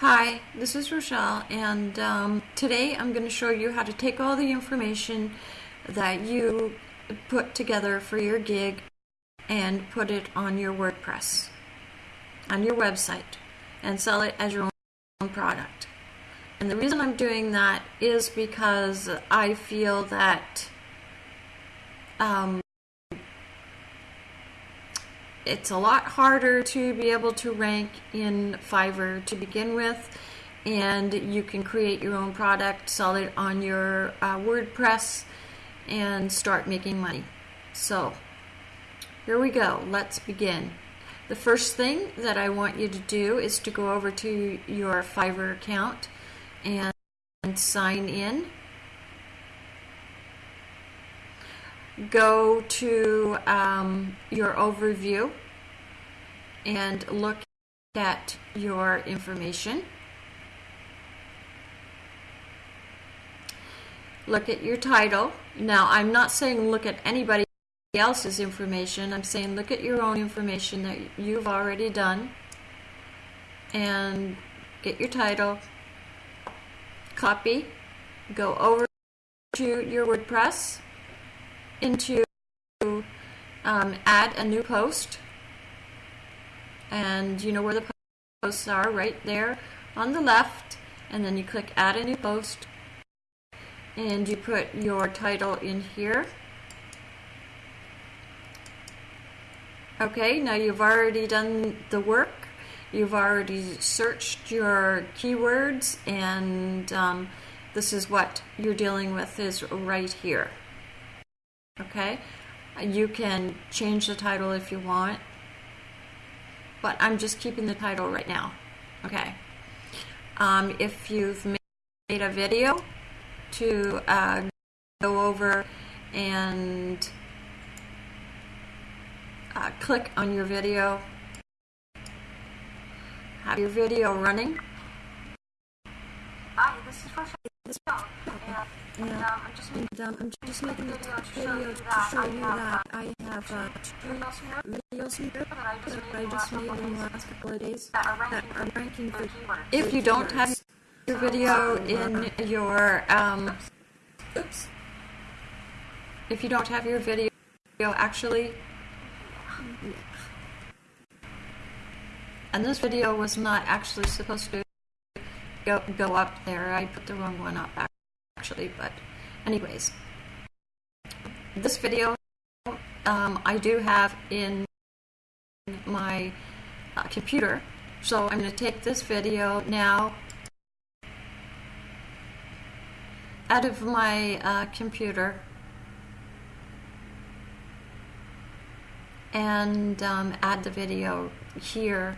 Hi, this is Rochelle, and um, today I'm going to show you how to take all the information that you put together for your gig and put it on your WordPress, on your website, and sell it as your own product. And the reason I'm doing that is because I feel that um, it's a lot harder to be able to rank in Fiverr to begin with and you can create your own product, sell it on your uh, WordPress and start making money. So here we go. Let's begin. The first thing that I want you to do is to go over to your Fiverr account and sign in. Go to um, your overview and look at your information. Look at your title. Now, I'm not saying look at anybody else's information. I'm saying look at your own information that you've already done and get your title, copy, go over to your WordPress, into um, add a new post. And you know where the posts are? Right there on the left. And then you click add a new post. And you put your title in here. Okay now you've already done the work. You've already searched your keywords. And um, this is what you're dealing with is right here okay? You can change the title if you want but I'm just keeping the title right now okay? Um, if you've made a video to uh, go over and uh, click on your video have your video running. Hi, this is. And, um, I'm just making, um, I'm just making a video to show you that I have, that I have uh, videos here that I just made I just made in the last couple of days that are ranking for if you don't have your video in your um oops. If you don't have your video actually. And this video was not actually supposed to go, go up there. I put the wrong one up actually but anyways this video um, I do have in my uh, computer so I'm going to take this video now out of my uh, computer and um, add the video here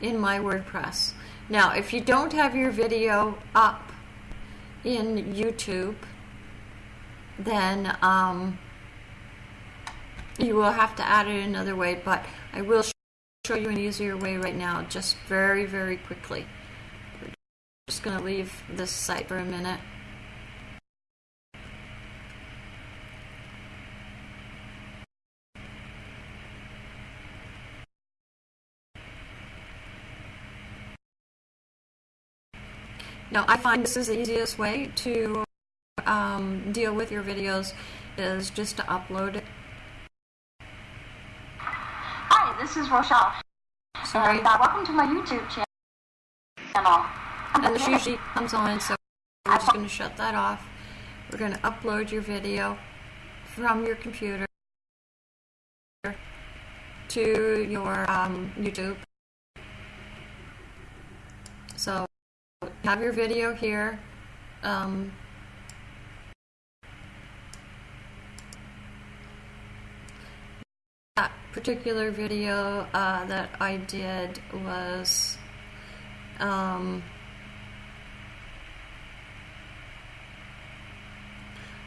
in my WordPress. Now, if you don't have your video up in YouTube, then um, you will have to add it another way, but I will show you an easier way right now, just very, very quickly. Just going to leave this site for a minute. Now, I find this is the easiest way to um, deal with your videos is just to upload it. Hi, this is Rochelle. Sorry. And, uh, welcome to my YouTube channel. And this usually comes on, so we're just going to shut that off. We're going to upload your video from your computer to your um, YouTube. So have your video here. Um, that particular video uh, that I did was um,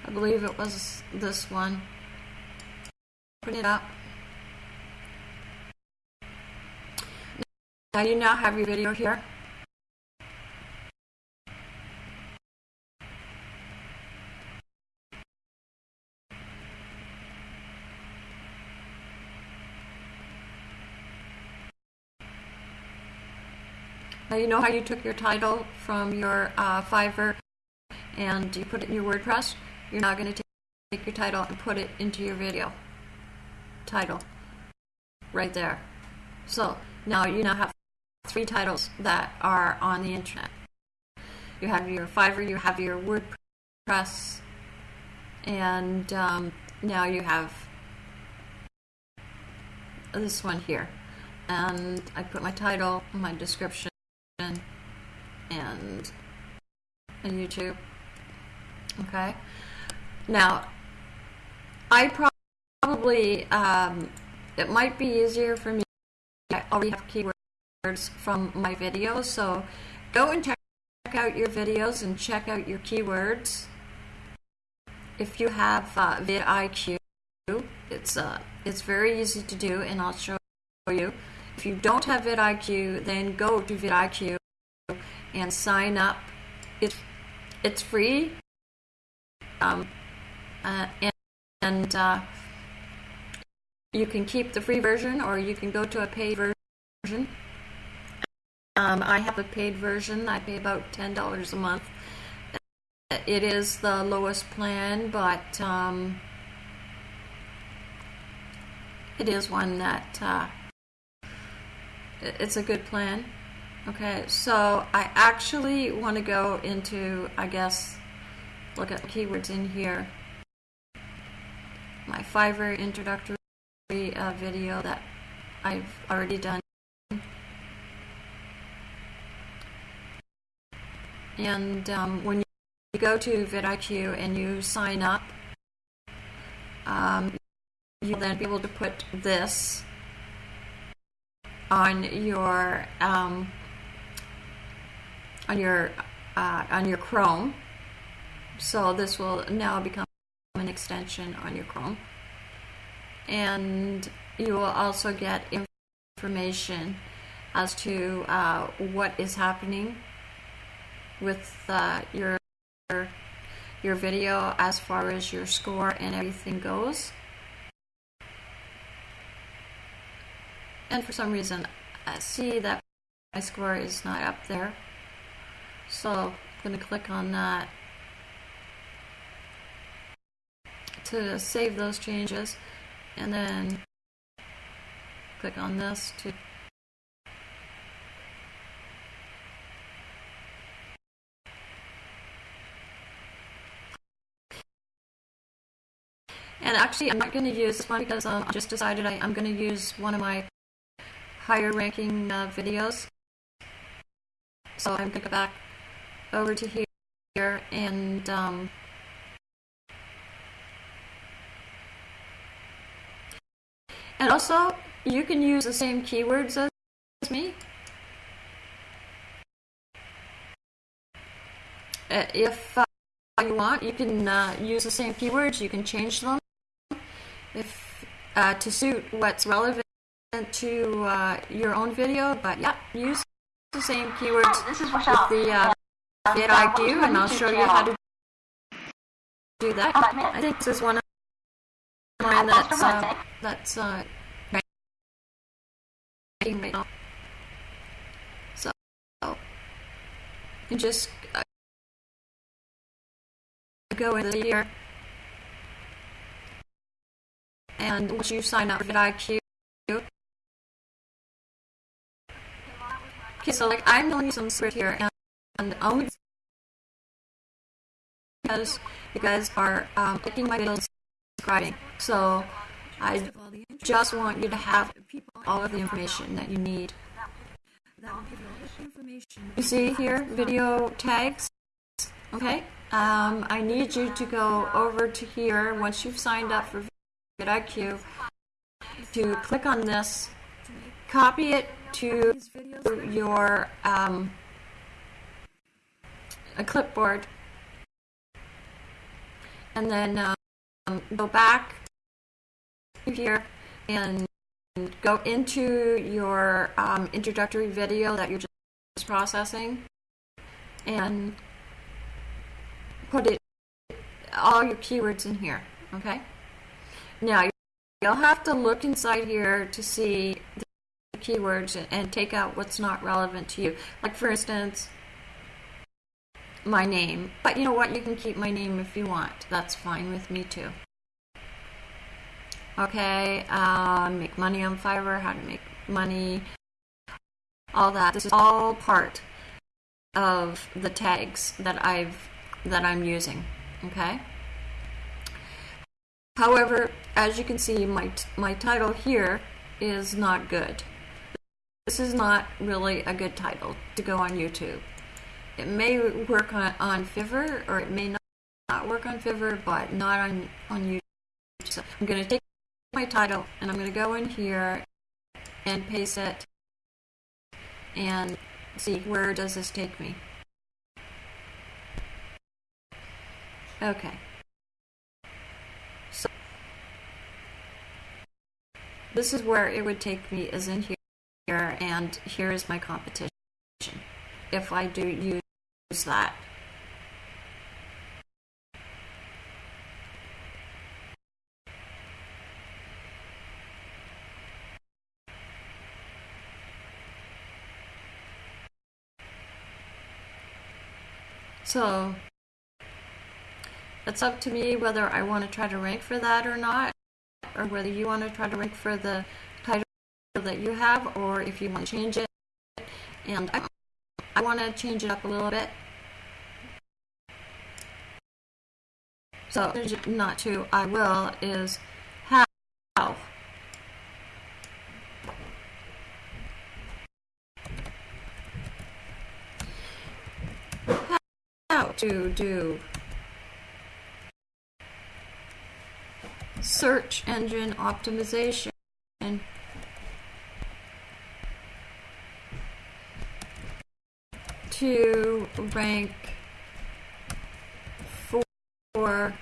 I believe it was this one. Put it up. Now you now have your video here. You know how you took your title from your uh, Fiverr and you put it in your WordPress? You're now going to take your title and put it into your video title right there. So now you now have three titles that are on the internet. You have your Fiverr, you have your WordPress, and um, now you have this one here. And I put my title, my description, a YouTube. Okay. Now, I probably, um, it might be easier for me. I already have keywords from my videos, so go and check out your videos and check out your keywords. If you have uh, vidIQ, it's uh, it's very easy to do, and I'll show you. If you don't have vidIQ, then go to vidIQ and sign up. It's it's free, um, uh, and, and uh, you can keep the free version, or you can go to a paid version. Um, I have a paid version. I pay about ten dollars a month. It is the lowest plan, but um, it is one that uh, it's a good plan. Okay, so I actually want to go into, I guess, look at the keywords in here. My Fiverr introductory uh, video that I've already done. And um, when you go to vidIQ and you sign up, um, you'll then be able to put this on your um, on your uh, on your Chrome. So this will now become an extension on your Chrome, and you will also get information as to uh, what is happening with uh, your your video as far as your score and everything goes. And for some reason, I see that my score is not up there. So I'm going to click on that to save those changes and then click on this to And actually, I'm not going to use this one because um, I just decided I, am going to use one of my higher ranking uh, videos. So I'm going to go back over to here and um, and also you can use the same keywords as me. Uh, if uh, you want, you can uh, use the same keywords. You can change them if uh, to suit what's relevant to uh, your own video. But yeah, use the same keywords is with the uh, vidIQ, and I'll show you how to do that. I think this is one of mine that's uh, that's uh, right now. So you just uh, go into here. And once you sign up for vidIQ, okay, so like I'm telling you some script here, and, only because you guys are um, my videos, subscribing. So I just want you to have people all of the information that you need. You see here, video tags. Okay, um, I need you to go over to here once you've signed up for vidIQ to click on this, copy it to your um, a clipboard, and then um, go back here and go into your um, introductory video that you're just processing and put it all your keywords in here okay now you'll have to look inside here to see the keywords and, and take out what's not relevant to you. Like for instance, my name. But you know what? You can keep my name if you want. That's fine with me too. Okay, uh, make money on Fiverr, how to make money, all that. This is all part of the tags that I've that I'm using. Okay. However, as you can see, my my title here is not good. This is not really a good title to go on YouTube. It may work on, on Fiverr or it may not, not work on Fiverr, but not on, on YouTube. So I'm going to take my title and I'm going to go in here and paste it and see where does this take me. Okay. So this is where it would take me is in here and here is my competition if I do use that. So it's up to me whether I want to try to rank for that or not, or whether you want to try to rank for the title that you have, or if you want to change it. And I, I want to change it up a little bit. So, not to, I will, is how. How to do search engine optimization. To rank for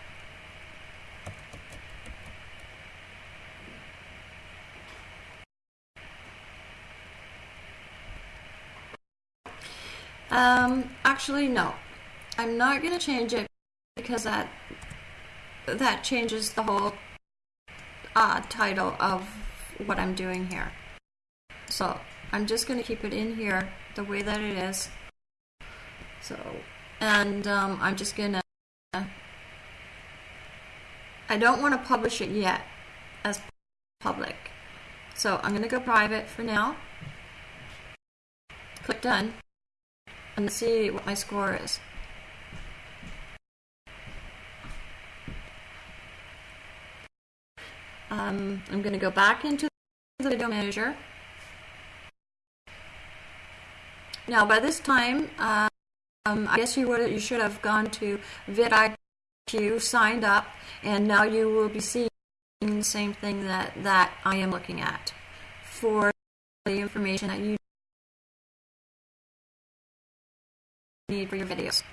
Um, actually, no. I'm not going to change it because that that changes the whole uh, title of what I'm doing here. So I'm just going to keep it in here the way that it is. So, and um, I'm just to, I don't want to publish it yet as public. So I'm to go private for now. Click done and see what my score is. Um, I'm going to go back into the video manager. Now, by this time, um, I guess you would you should have gone to vidIQ, signed up, and now you will be seeing the same thing that that I am looking at for the information that you need for your videos.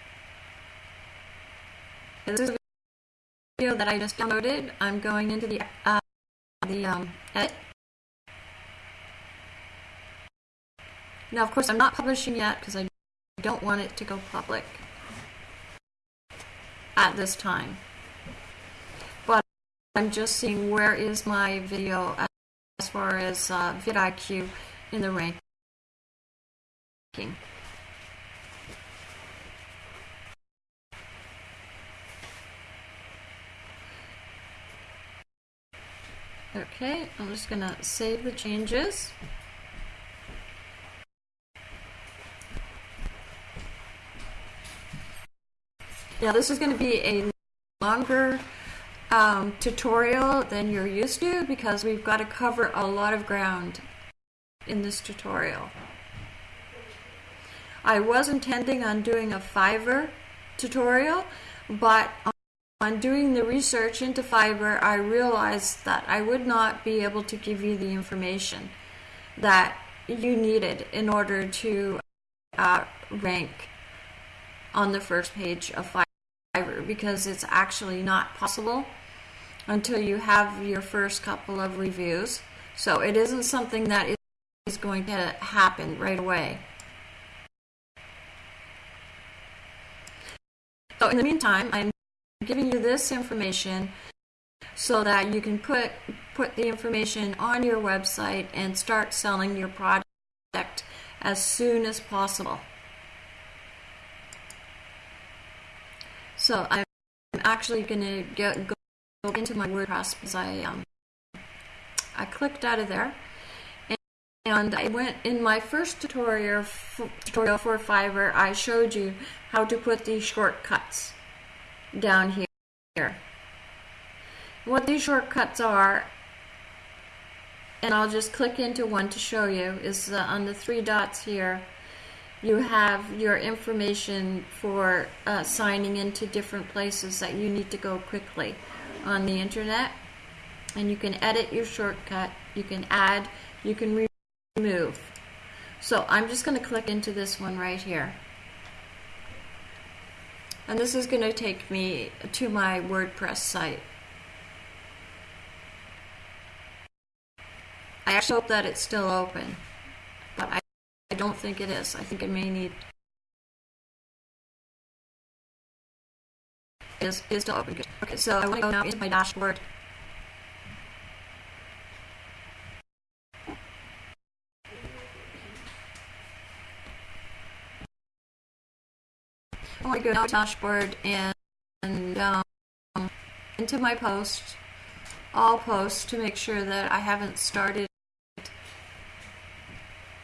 This is a video that I just downloaded. I'm going into the uh, the um, edit Now, of course, I'm not publishing yet because I don't want it to go public at this time. But I'm just seeing where is my video as far as uh, vidIQ in the ranking. Okay, I'm just going to save the changes. Now this is going to be a longer um, tutorial than you're used to because we've got to cover a lot of ground in this tutorial. I was intending on doing a Fiverr tutorial, but on doing the research into Fiverr, I realized that I would not be able to give you the information that you needed in order to uh, rank on the first page of Fiverr because it's actually not possible until you have your first couple of reviews. So it isn't something that is going to happen right away. So in the meantime, I'm giving you this information so that you can put put the information on your website and start selling your product as soon as possible. So I'm actually going to get go into my WordPress because I um, I clicked out of there and I went in my first tutorial tutorial for Fiverr. I showed you how to put these shortcuts down here. What these shortcuts are, and I'll just click into one to show you, is uh, on the three dots here. You have your information for uh, signing into different places that you need to go quickly on the internet. And you can edit your shortcut, you can add, you can remove. So I'm just going to click into this one right here. And this is going to take me to my WordPress site. I actually hope that it's still open, I, I don't think it is. I think it may need is is still open. Okay, so I want to go now into my dashboard. I want to go now to dashboard and, and um, into my post, all posts to make sure that I haven't started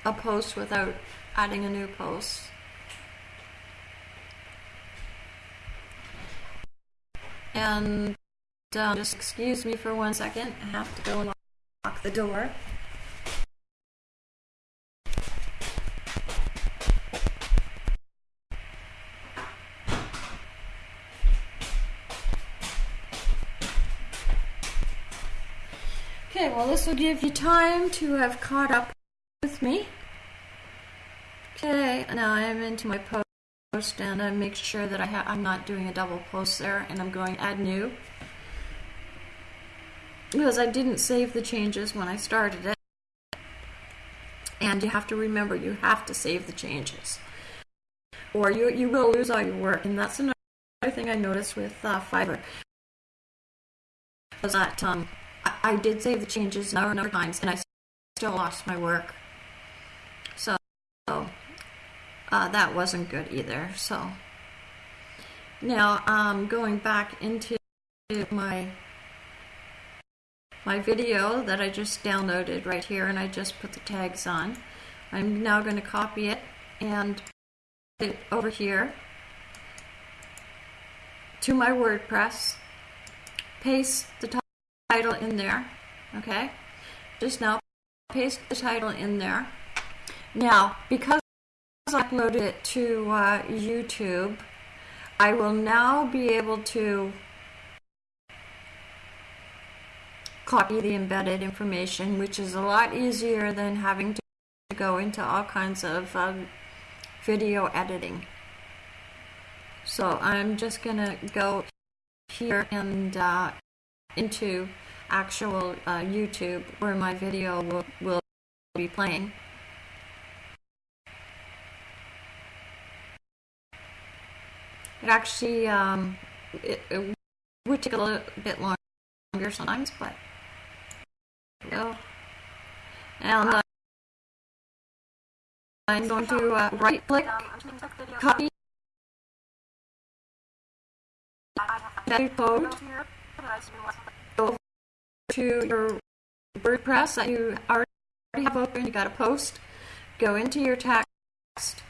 a post without adding a new post. And um, just excuse me for one second. I have to go and lock the door. Okay, well this will give you time to have caught up with me. Okay, now I'm into my post and I make sure that I I'm not doing a double post there and I'm going to add new. Because I didn't save the changes when I started it. And you have to remember you have to save the changes. Or you, you will lose all your work. And that's another thing I noticed with uh, Fiverr. Was that um, I, I did save the changes a number of times and I still lost my work. So uh, that wasn't good either. So now um, going back into my my video that I just downloaded right here and I just put the tags on. I'm now going to copy it and put it over here to my WordPress, paste the title in there, okay? Just now paste the title in there now, because I uploaded it to uh, YouTube, I will now be able to copy the embedded information, which is a lot easier than having to go into all kinds of um, video editing. So I'm just going to go here and uh, into actual uh, YouTube where my video will, will be playing. It actually um, it, it, would take a little bit longer sometimes, but go. And uh, I'm going to uh, right click, copy. That code, go to your WordPress that you already have open, you got a post, go into your text,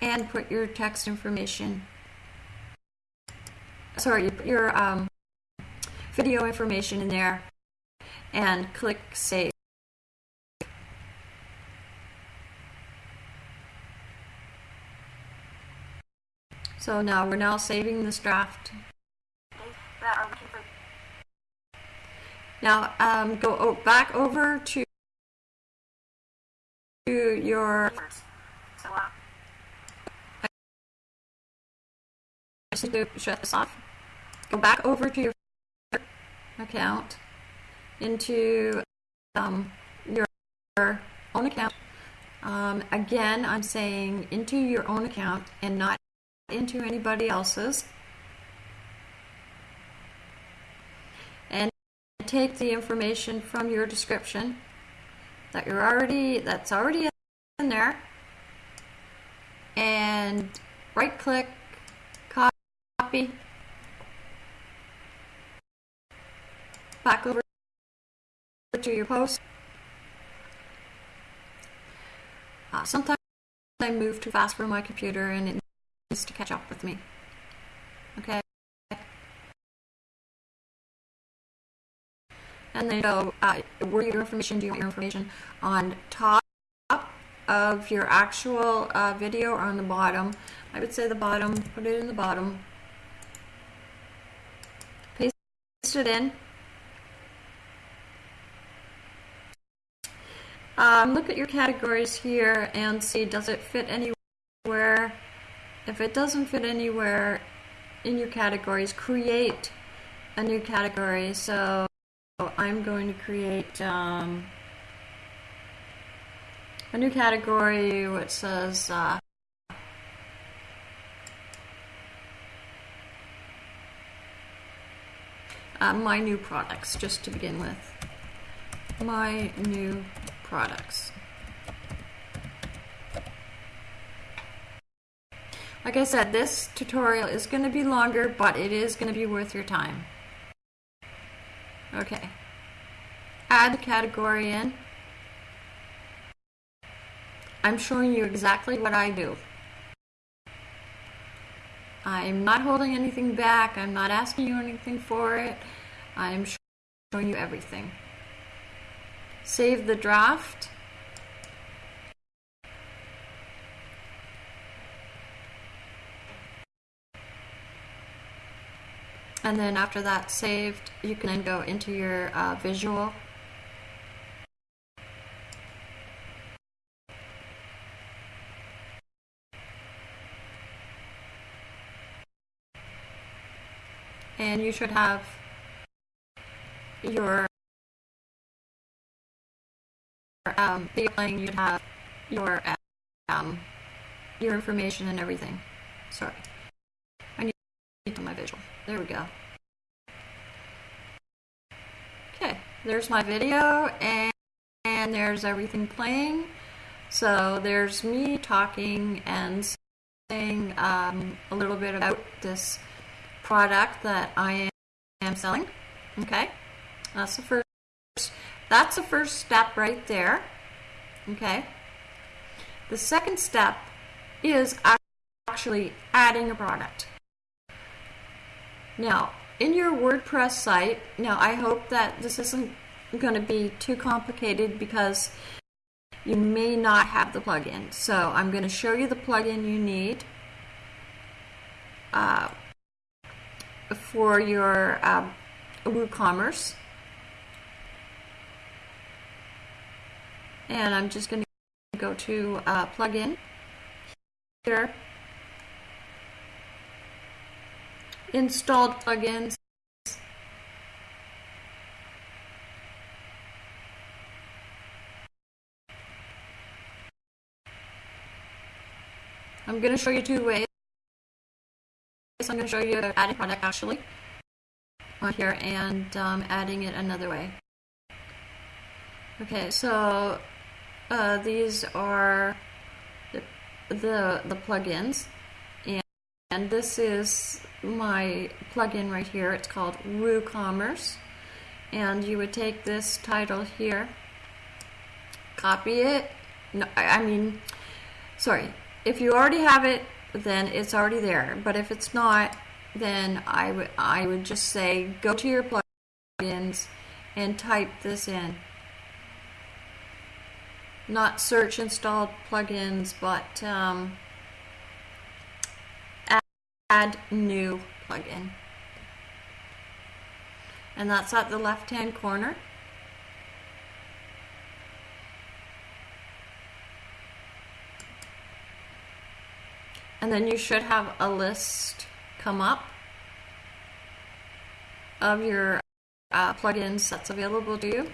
and put your text information, sorry, you put your um, video information in there and click save. So now we're now saving this draft. Now um, go back over to your just need to shut this off. Go back over to your account, into um, your own account. Um, again, I'm saying into your own account and not into anybody else's. And take the information from your description that you're already that's already in there and right click back over to your post. Uh, sometimes I move too fast for my computer and it needs to catch up with me. Okay. And then go uh, where your information do you want your information? On top of your actual uh, video or on the bottom? I would say the bottom put it in the bottom paste it in. Um, look at your categories here and see does it fit anywhere? If it doesn't fit anywhere in your categories create a new category. So I'm going to create um, a new category which says uh, uh, my new products just to begin with my new products like I said this tutorial is going to be longer but it is going to be worth your time Okay. Add the category in. I'm showing you exactly what I do. I'm not holding anything back. I'm not asking you anything for it. I'm showing you everything. Save the draft. and then after that's saved you can then go into your uh, visual and you should have your um, playing you should have your um, your information and everything sorry I need to my visual there we go. Okay, there's my video and, and there's everything playing. So there's me talking and saying um, a little bit about this product that I am selling. Okay, that's the first. That's the first step right there. Okay. The second step is actually adding a product. Now, in your WordPress site, now I hope that this isn't going to be too complicated because you may not have the plugin. So I'm going to show you the plugin you need uh, for your uh, WooCommerce. And I'm just going to go to uh, plugin here installed plugins I'm going to show you two ways. I'm going to show you adding product actually on here and um, adding it another way. Okay, so uh, these are the, the, the plugins and, and this is my plugin right here. It's called WooCommerce. And you would take this title here, copy it. No, I mean, sorry. If you already have it, then it's already there. But if it's not, then I would I would just say go to your plugins and type this in. Not search installed plugins, but um, add new plugin. And that's at the left hand corner. And then you should have a list come up of your uh, plugins that's available to you.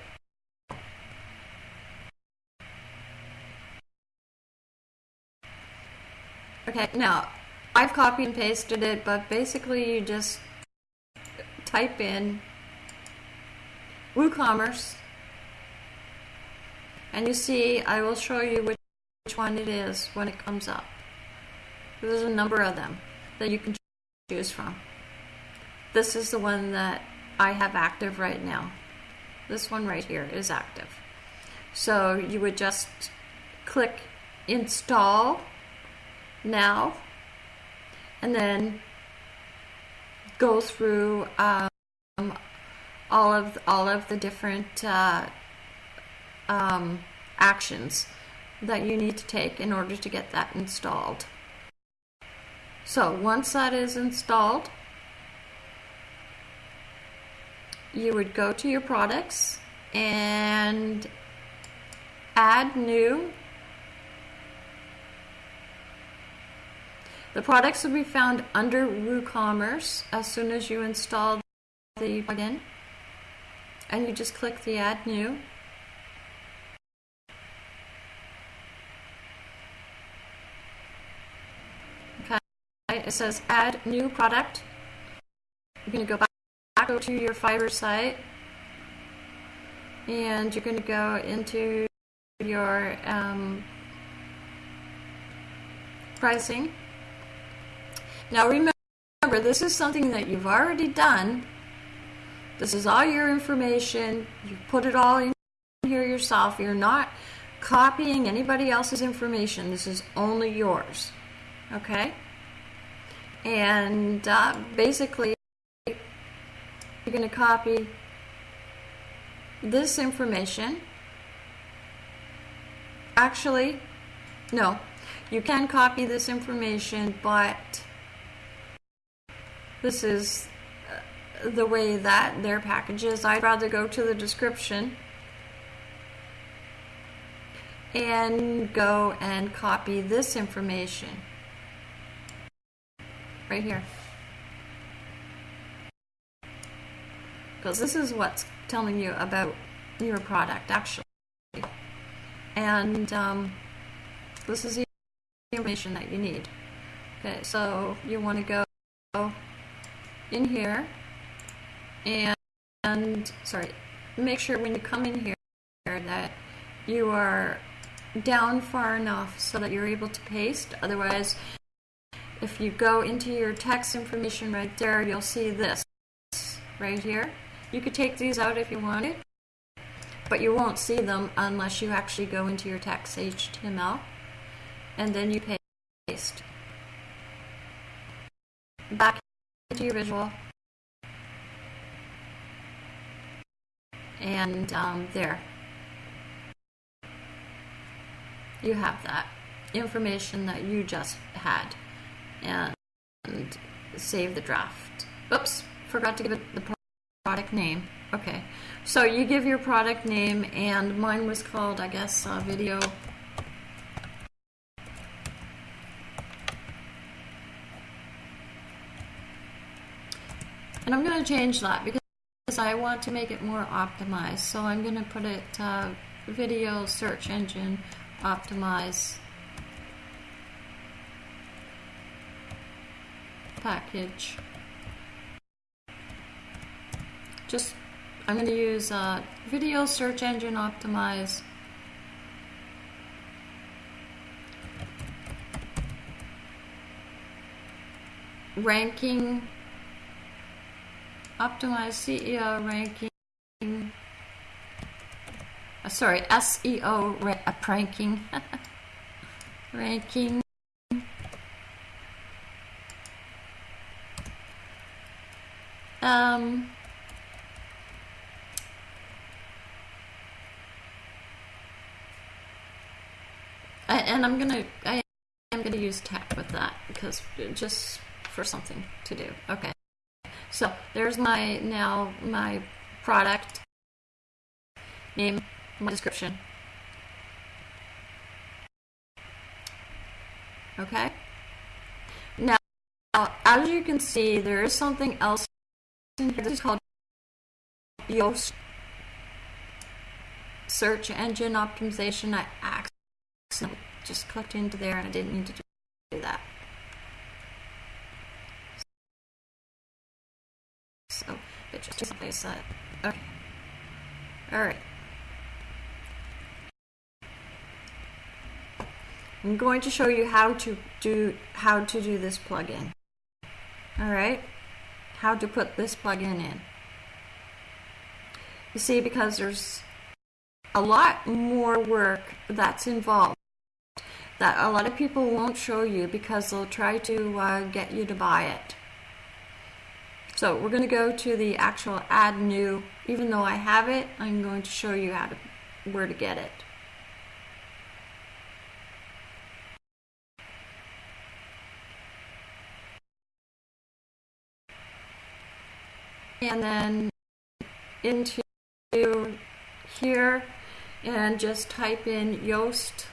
Okay, now I've copied and pasted it, but basically you just type in WooCommerce. And you see, I will show you which, which one it is when it comes up. There's a number of them that you can choose from. This is the one that I have active right now. This one right here is active. So you would just click install now and then go through um, all of all of the different uh, um, actions that you need to take in order to get that installed. So once that is installed, you would go to your products and add new. The products will be found under WooCommerce as soon as you install the plugin. And you just click the add new. It says add new product. You're going to go back, back to your Fiverr site and you're going to go into your um, pricing. Now remember, this is something that you've already done. This is all your information. You put it all in here yourself. You're not copying anybody else's information. This is only yours. Okay? And uh, basically, you're going to copy this information. Actually, no, you can copy this information, but this is uh, the way that their package is. I'd rather go to the description and go and copy this information right here. Because this is what's telling you about your product actually. And um, this is the information that you need. Okay, so you want to go in here and, and sorry, make sure when you come in here that you are down far enough so that you're able to paste. Otherwise, if you go into your text information right there, you'll see this right here. You could take these out if you wanted, but you won't see them unless you actually go into your text HTML and then you paste. Back into your visual. And um, there. You have that information that you just had. And, save the draft. Oops, forgot to give it the product name. Okay, so you give your product name, and mine was called, I guess, uh, video. And I'm going to change that because I want to make it more optimized. So I'm going to put it uh, video search engine optimize package. Just, I'm going to use uh, video search engine optimize. Ranking, optimize CEO ranking, uh, sorry, SEO ra uh, ranking, ranking. Um, and I'm gonna I am gonna use tech with that because just for something to do. Okay, so there's my now my product name, my description. Okay. Now, as you can see, there is something else. This is called Yoast search engine optimization. I accidentally just clicked into there and I didn't need to do that. So it just someplace that okay. All right. I'm going to show you how to do how to do this plugin. All right, how to put this plugin in. You see, because there's a lot more work that's involved that a lot of people won't show you because they'll try to uh, get you to buy it. So we're going to go to the actual add new. Even though I have it, I'm going to show you how to where to get it. And then into here and just type in Yoast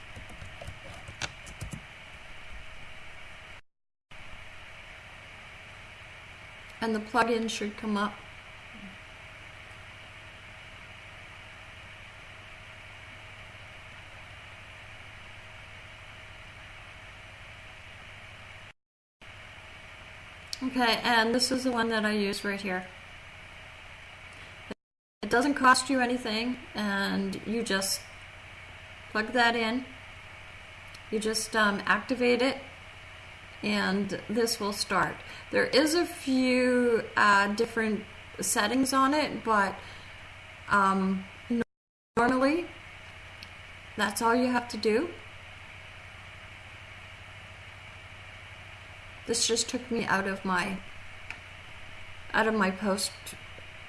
and the plugin should come up. Okay, and this is the one that I use right here. It doesn't cost you anything, and you just plug that in. You just um, activate it, and this will start. There is a few uh, different settings on it, but um, normally that's all you have to do. This just took me out of my out of my post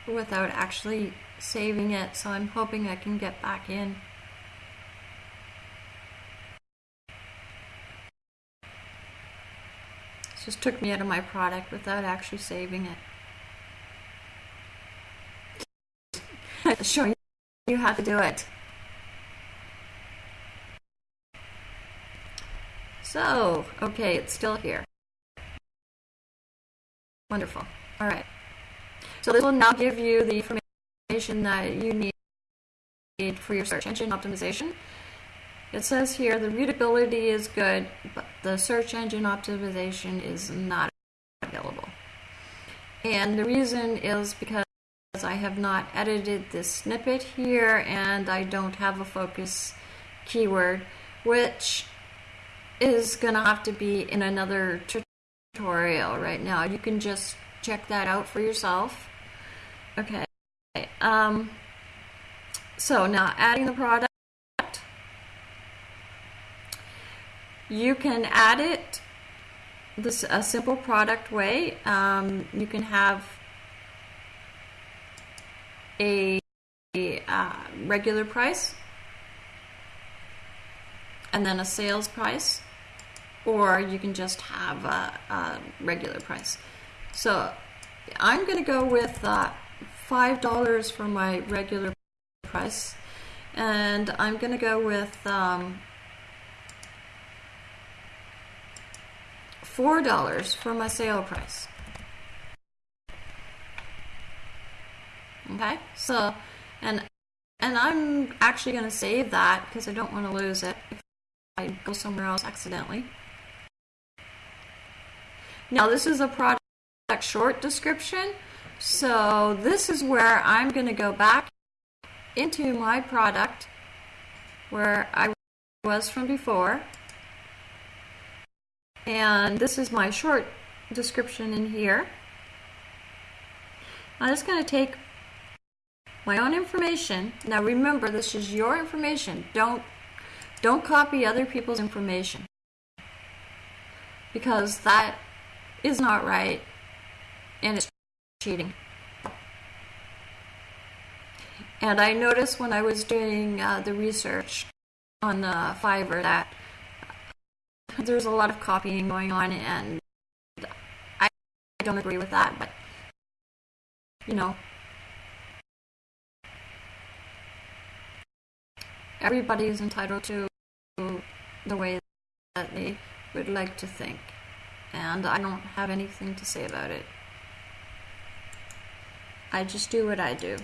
without actually saving it, so I'm hoping I can get back in. This just took me out of my product without actually saving it. Showing you how to do it. So, okay, it's still here. Wonderful. All right. So this will now give you the information that you need for your search engine optimization. It says here the readability is good, but the search engine optimization is not available. And the reason is because I have not edited this snippet here and I don't have a focus keyword, which is going to have to be in another tutorial right now. You can just check that out for yourself. Okay. Um, so now adding the product. You can add it this a simple product way. Um, you can have a, a uh, regular price and then a sales price or you can just have a, a regular price. So I'm going to go with uh, $5 for my regular price and I'm going to go with um, $4 for my sale price. Okay, so, and and I'm actually going to save that because I don't want to lose it if I go somewhere else accidentally. Now this is a product short description. So this is where I'm going to go back into my product where I was from before. And this is my short description in here. I'm just going to take my own information. Now remember, this is your information. Don't don't copy other people's information because that is not right and it's cheating. And I noticed when I was doing uh, the research on the Fiverr that there's a lot of copying going on, and I don't agree with that, but you know, everybody is entitled to the way that they would like to think and I don't have anything to say about it. I just do what I do.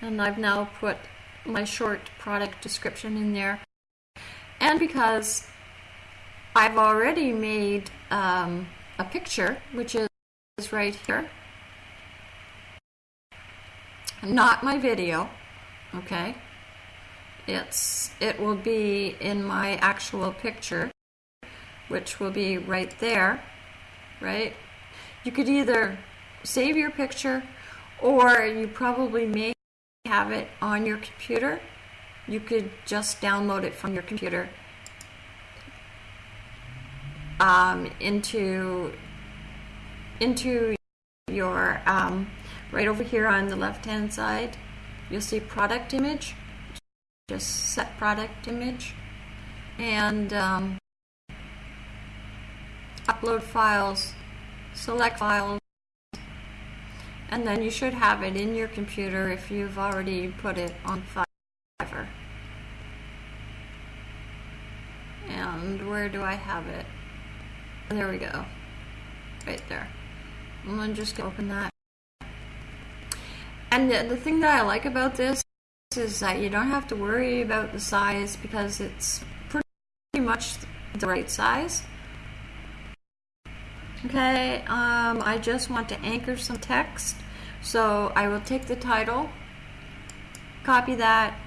And I've now put my short product description in there. And because I've already made um, a picture, which is right here. not my video, okay? It's it will be in my actual picture, which will be right there, right? You could either save your picture or you probably may have it on your computer. You could just download it from your computer um, into into your um, right over here on the left hand side you'll see product image just set product image and um, upload files select files and then you should have it in your computer if you've already put it on Fiverr. And where do I have it? There we go. Right there. I'm gonna just open that. And the, the thing that I like about this is that you don't have to worry about the size because it's pretty much the right size. Okay, um, I just want to anchor some text. So I will take the title, copy that.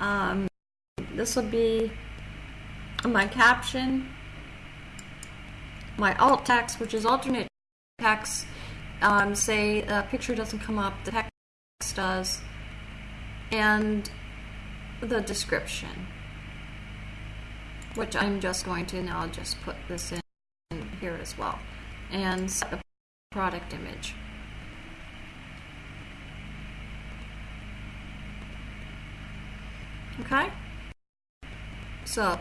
Um, this will be my caption, my alt text, which is alternate text. Um, say a picture doesn't come up, the text does, and the description, which I'm just going to now just put this in here as well, and the product image. Okay? So,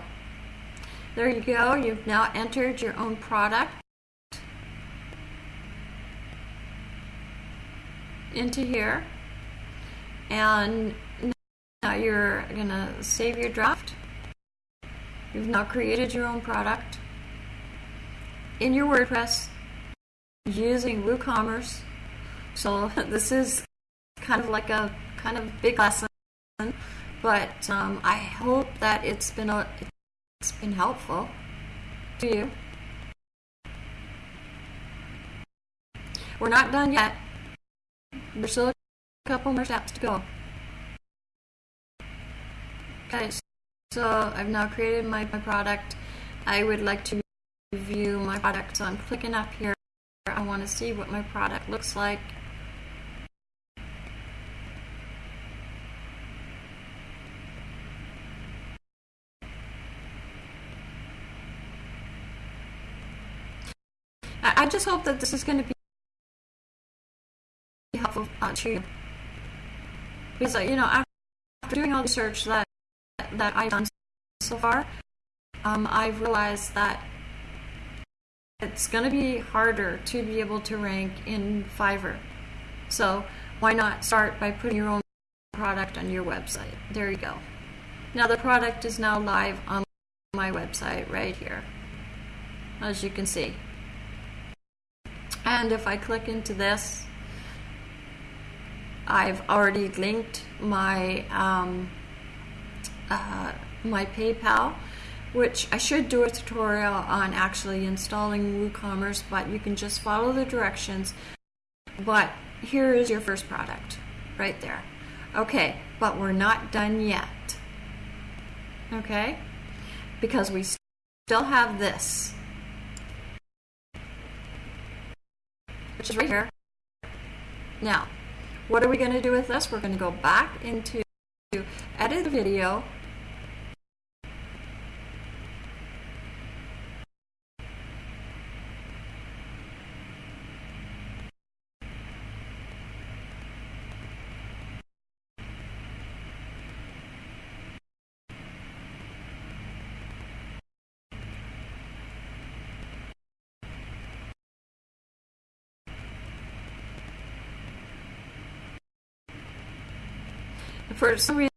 there you go. You've now entered your own product into here. And now you're going to save your draft. You've now created your own product in your WordPress using WooCommerce. So this is kind of like a kind of big lesson, but um, I hope that it's been a, it's been helpful to you. We're not done yet. There's still a couple more steps to go. Okay, so I've now created my, my product. I would like to view my product, so I'm clicking up here. I want to see what my product looks like. I, just hope that this is going to be helpful uh, to you. Because, uh, you know, after doing all the research that, that I've done so far, um, I've realized that it's going to be harder to be able to rank in Fiverr. So why not start by putting your own product on your website? There you go. Now the product is now live on my website right here, as you can see. And if I click into this, I've already linked my um, uh, my PayPal, which I should do a tutorial on actually installing WooCommerce, but you can just follow the directions. But here is your first product, right there. Okay, but we're not done yet. Okay, because we still have this, which is right here. Now, what are we going to do with this? We're going to go back into edit video. For some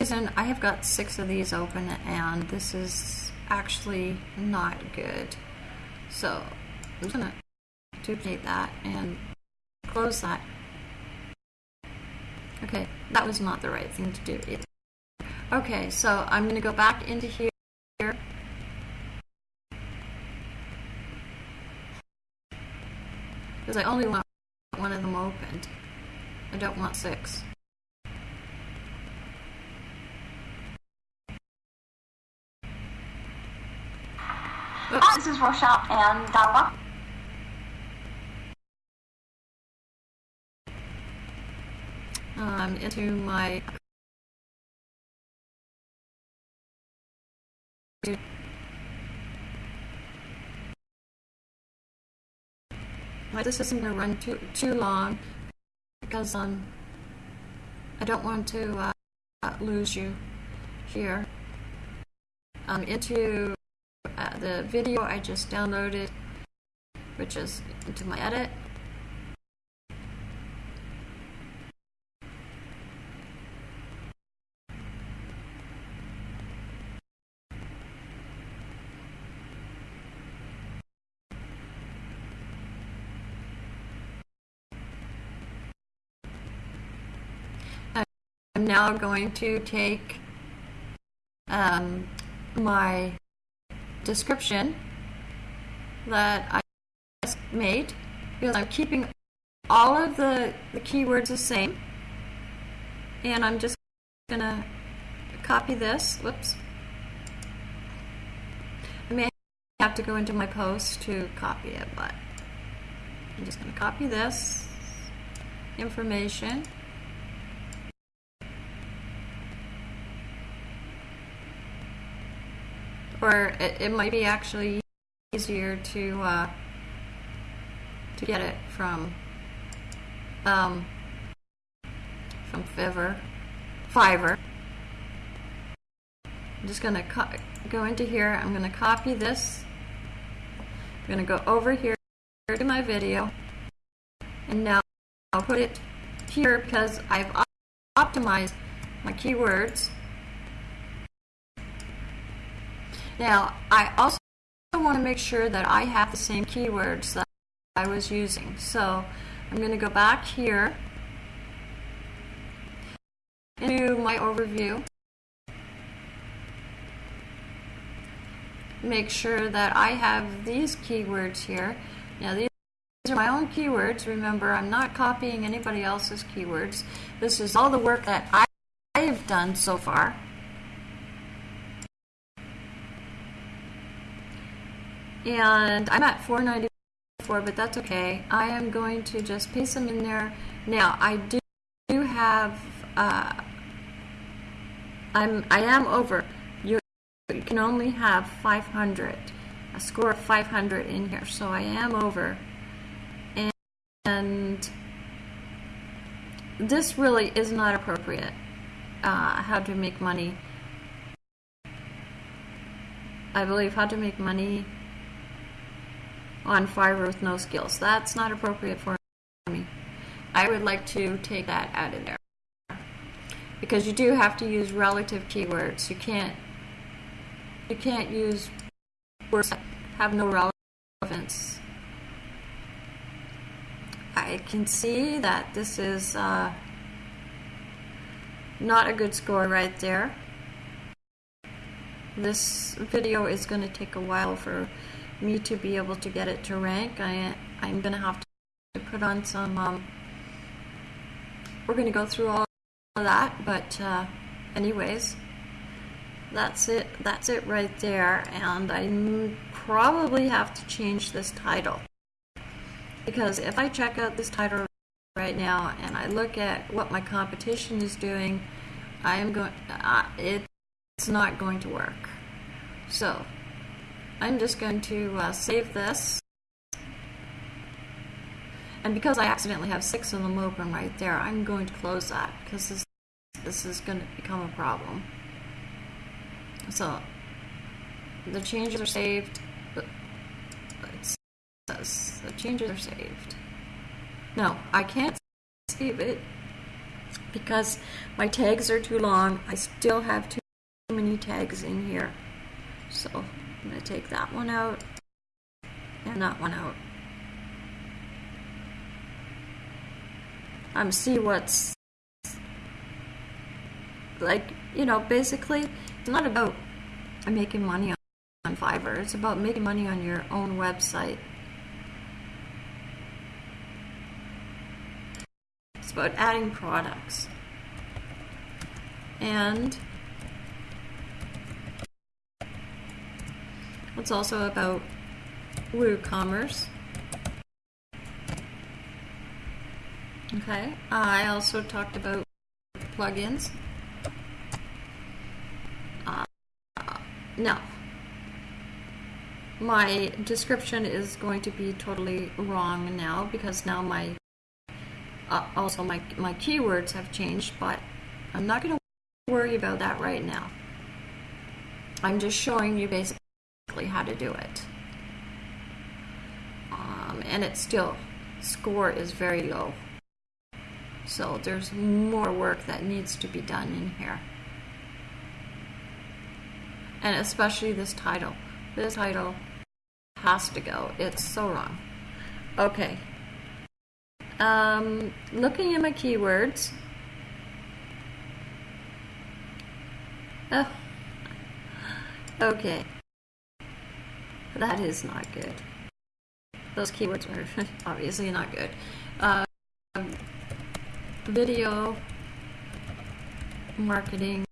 reason, I have got six of these open and this is actually not good. So I'm gonna duplicate that and close that. Okay, that was not the right thing to do either. Okay, so I'm gonna go back into here. Because I only want one of them opened. I don't want six. Hi, this is Rochelle, and uh, welcome. um, into my Like, this isn't going to run too too long because um I don't want to uh, lose you here. Um, into uh, the video I just downloaded, which is into my edit. I'm now going to take um, my description that I made. Because I'm keeping all of the, the keywords the same. And I'm just gonna copy this. Whoops. I may have to go into my post to copy it but I'm just gonna copy this information or it, it might be actually easier to uh, to get it from um, from Fiverr. Fiverr. I'm just gonna go into here. I'm gonna copy this. I'm gonna go over here to my video, and now I'll put it here because I've optimized my keywords Now, I also want to make sure that I have the same keywords that I was using. So I'm going to go back here into my overview. Make sure that I have these keywords here. Now these are my own keywords. Remember, I'm not copying anybody else's keywords. This is all the work that I have done so far. And I'm at 494 but that's okay. I am going to just paste them in there. Now I do, have uh, I'm I am over. You, you can only have 500 a score of 500 in here so I am over. And, and this really is not appropriate uh, how to make money. I believe how to make money on Fiverr with no skills. That's not appropriate for me. I would like to take that out of there. Because you do have to use relative keywords. You can't you can't use words that have no relevance. I can see that this is uh, not a good score right there. This video is going to take a while for me to be able to get it to rank, I, I'm going to have to put on some, um, we're going to go through all of that, but uh, anyways, that's it, that's it right there, and I probably have to change this title. Because if I check out this title right now and I look at what my competition is doing, I am going, uh, it's not going to work. So, I'm just going to uh, save this. And because I accidentally have six of them open right there, I'm going to close that because this, this is going to become a problem. So the changes are saved. It says the changes are saved. No, I can't save it because my tags are too long. I still have too many tags in here. So I'm going to take that one out and that one out. Um, see what's like, you know, basically, it's not about making money on Fiverr. It's about making money on your own website. It's about adding products. And It's also about WooCommerce. Okay, I also talked about plugins. Uh, now, my description is going to be totally wrong now because now my uh, also my my keywords have changed, but I'm not going to worry about that right now. I'm just showing you basically how to do it. Um, and it still score is very low. So there's more work that needs to be done in here. And especially this title. This title has to go. It's so wrong. Okay. Um, looking at my keywords. Oh. Okay. That is not good. Those keywords are obviously not good. Uh, video, marketing,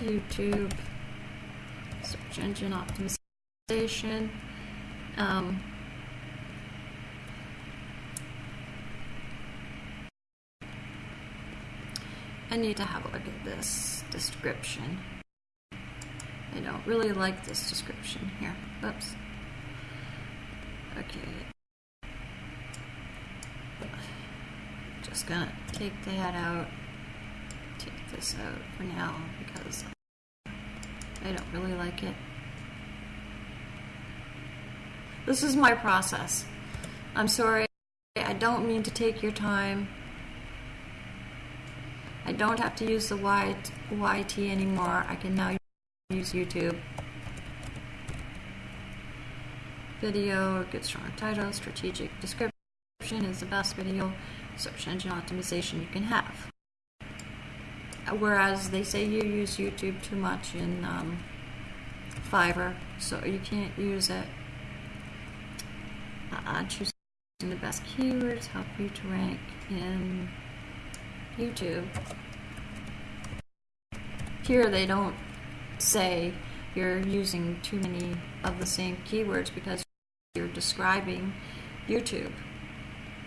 YouTube, search engine optimization. Um, I need to have a look at this description. I don't really like this description here. Oops. Okay. Just gonna take that out. Take this out for now because I don't really like it. This is my process. I'm sorry. I don't mean to take your time. I don't have to use the YT, anymore. I can now use YouTube. Video, good strong title, strategic description is the best video search engine optimization you can have. Whereas they say you use YouTube too much in um, Fiverr, so you can't use it. Uh, choosing the best keywords help you to rank in YouTube. Here they don't say you're using too many of the same keywords because you're describing YouTube.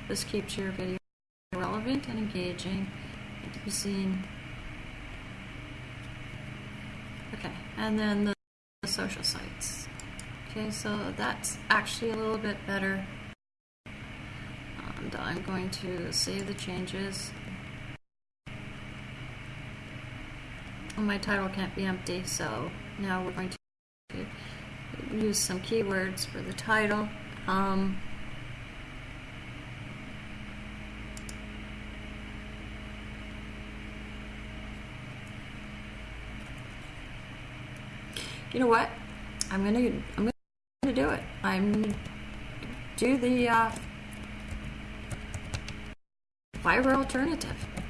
This keeps your video relevant and engaging and to be seen. Okay, and then the, the social sites. Okay, so that's actually a little bit better. And I'm going to save the changes. My title can't be empty, so now we're going to use some keywords for the title. Um, you know what? I'm gonna I'm gonna do it. I'm do the uh, Fiverr alternative.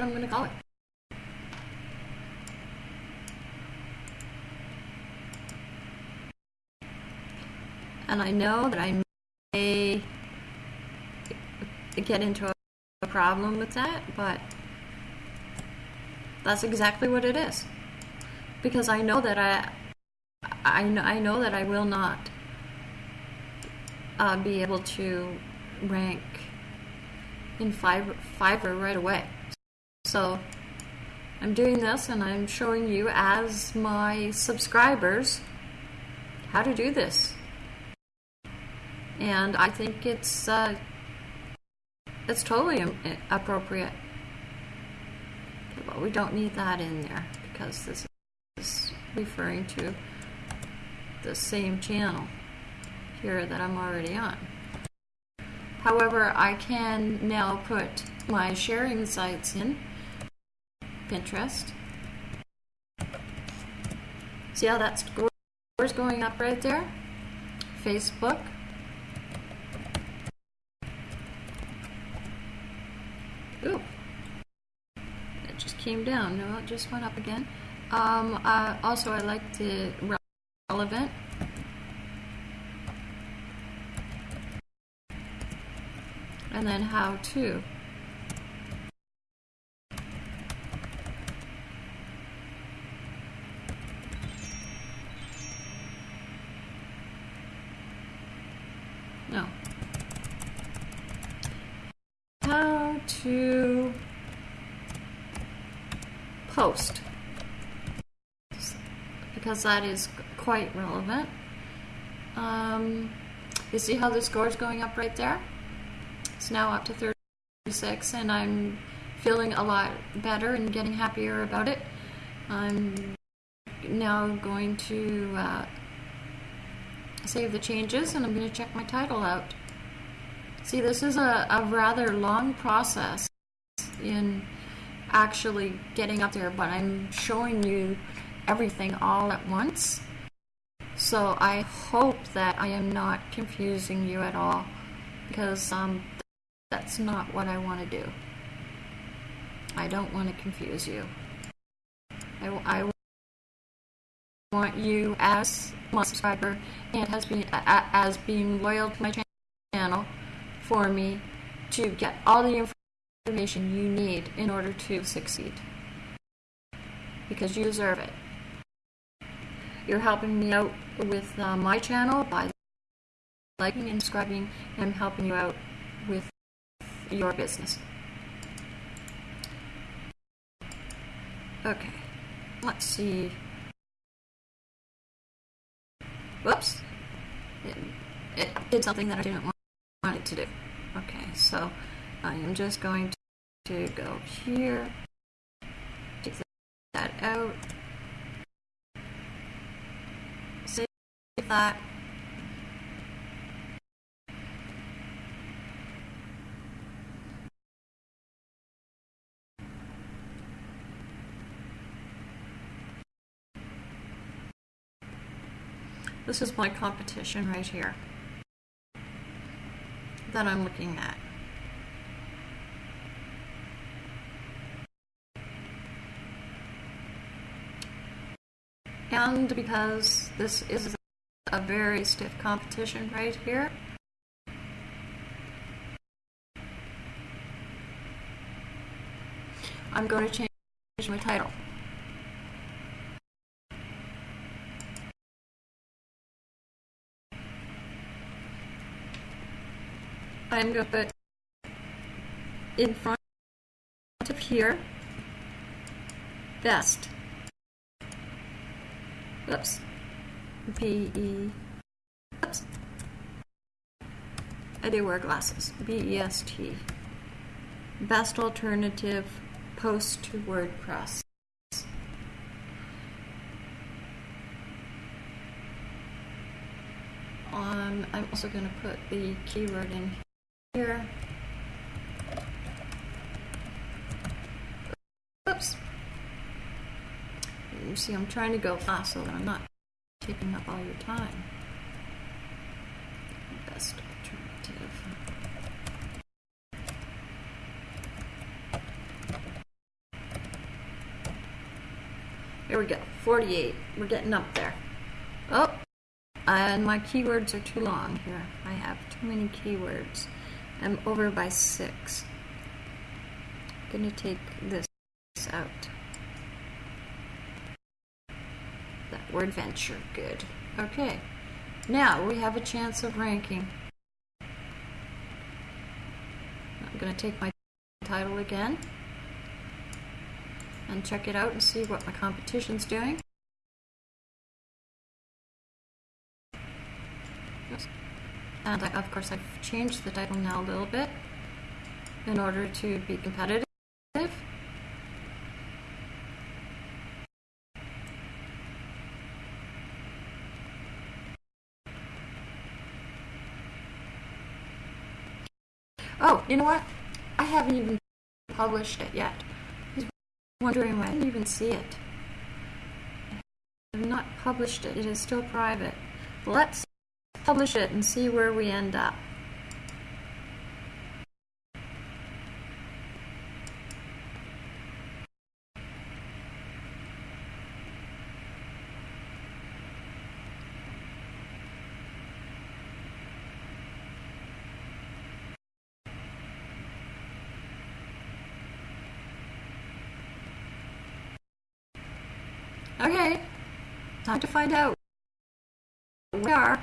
What I'm going to call it. And I know that I may get into a problem with that, but that's exactly what it is. Because I know that I, I know, I know that I will not uh, be able to rank in Fiverr, Fiverr right away. So I'm doing this and I'm showing you as my subscribers how to do this. And I think it's uh, it's totally appropriate. But we don't need that in there because this is referring to the same channel here that I'm already on. However, I can now put my sharing sites in Pinterest. See how that score's going up right there? Facebook. Ooh. It just came down. No, it just went up again. Um, uh, also, I like the relevant. And then how to. No. How to post. Because that is quite relevant. Um, you see how the score is going up right there? It's now up to 36, and I'm feeling a lot better and getting happier about it. I'm now going to uh, save the changes and I'm going to check my title out. See, this is a, a rather long process in actually getting up there, but I'm showing you everything all at once. So I hope that I am not confusing you at all because um, that's not what I want to do. I don't want to confuse you. I, I want you as my subscriber and as being loyal to my channel for me to get all the information you need in order to succeed. Because you deserve it. You're helping me out with uh, my channel by liking and subscribing and helping you out with your business. Okay. Let's see. Whoops. It, it did something that I didn't want it to do. Okay, so I am just going to go here, take that out, save that. This is my competition right here that I'm looking at. And because this is a very stiff competition right here, I'm going to change my title. I'm going to put in front of here, best. Oops. B E. Oops. I do wear glasses. B E S T. Best alternative post to WordPress. Um, I'm also going to put the keyword in here. Oops. You see, I'm trying to go fast so that I'm not taking up all your time. Best alternative. Here we go. 48. We're getting up there. Oh, and my keywords are too long here. I have too many keywords. I'm over by six. I'm gonna take this out. That word venture, good. Okay, now we have a chance of ranking. I'm gonna take my title again and check it out and see what my competition's doing. And I, of course, I've changed the title now a little bit in order to be competitive. Oh, you know what? I haven't even published it yet. He's wondering why I didn't even see it. I have not published it. It is still private. Let's publish it and see where we end up. Okay, to find out. We are.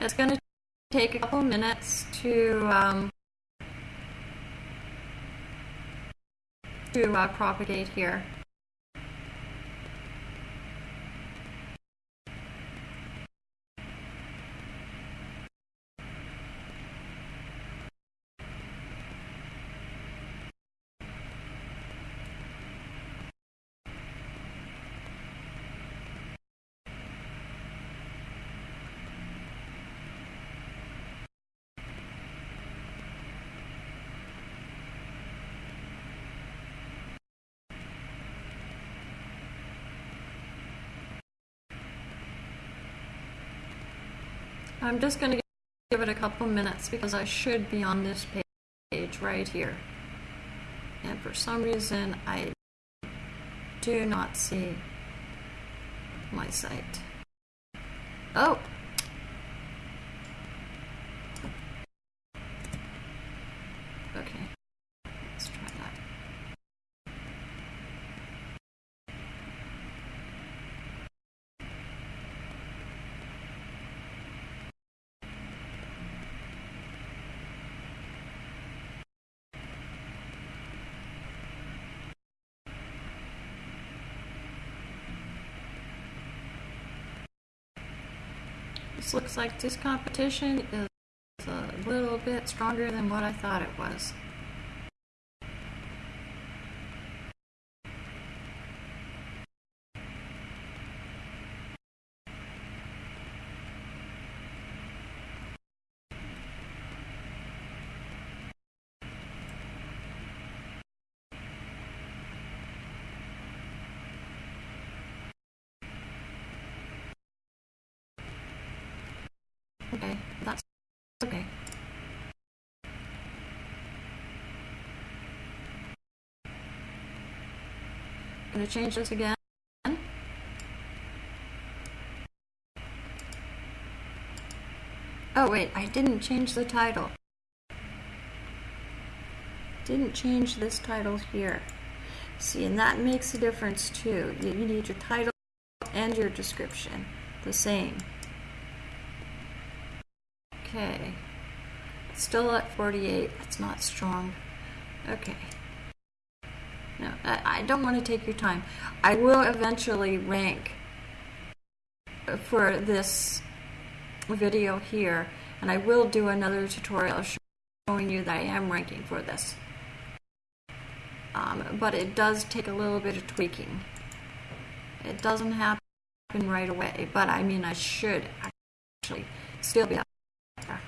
It's going to take a couple minutes to um, to uh, propagate here. I'm just going to give it a couple minutes because I should be on this page right here. And for some reason, I do not see my site. Oh! Okay, let's try that. Looks like this competition is a little bit stronger than what I thought it was. Okay, that's okay. Gonna change this again. Oh wait, I didn't change the title. Didn't change this title here. See, and that makes a difference too. You you need your title and your description the same. Okay. Still at 48. That's not strong. Okay. No, I, don't want to take your time. I will eventually rank for this video here, and I will do another tutorial showing you that I am ranking for this. Um, but it does take a little bit of tweaking. It doesn't happen right away, but I mean, I should actually still be up there.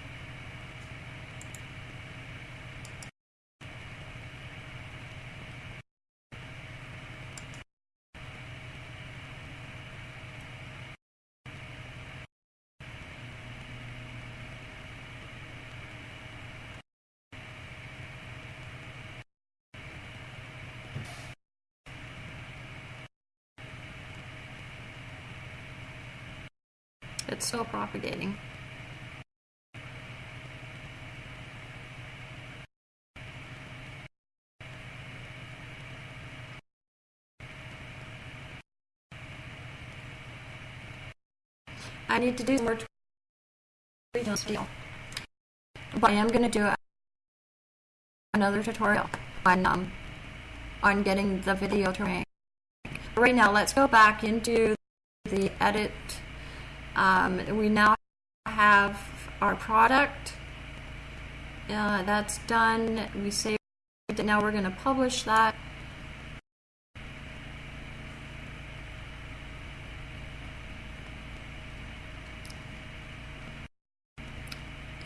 It's still propagating. I need to do some more still. But I am going to do another tutorial on um, on getting the video to rank. Right now, let's go back into the edit. Um, we now have our product. Uh, that's done. We saved it. Now we're going to publish that.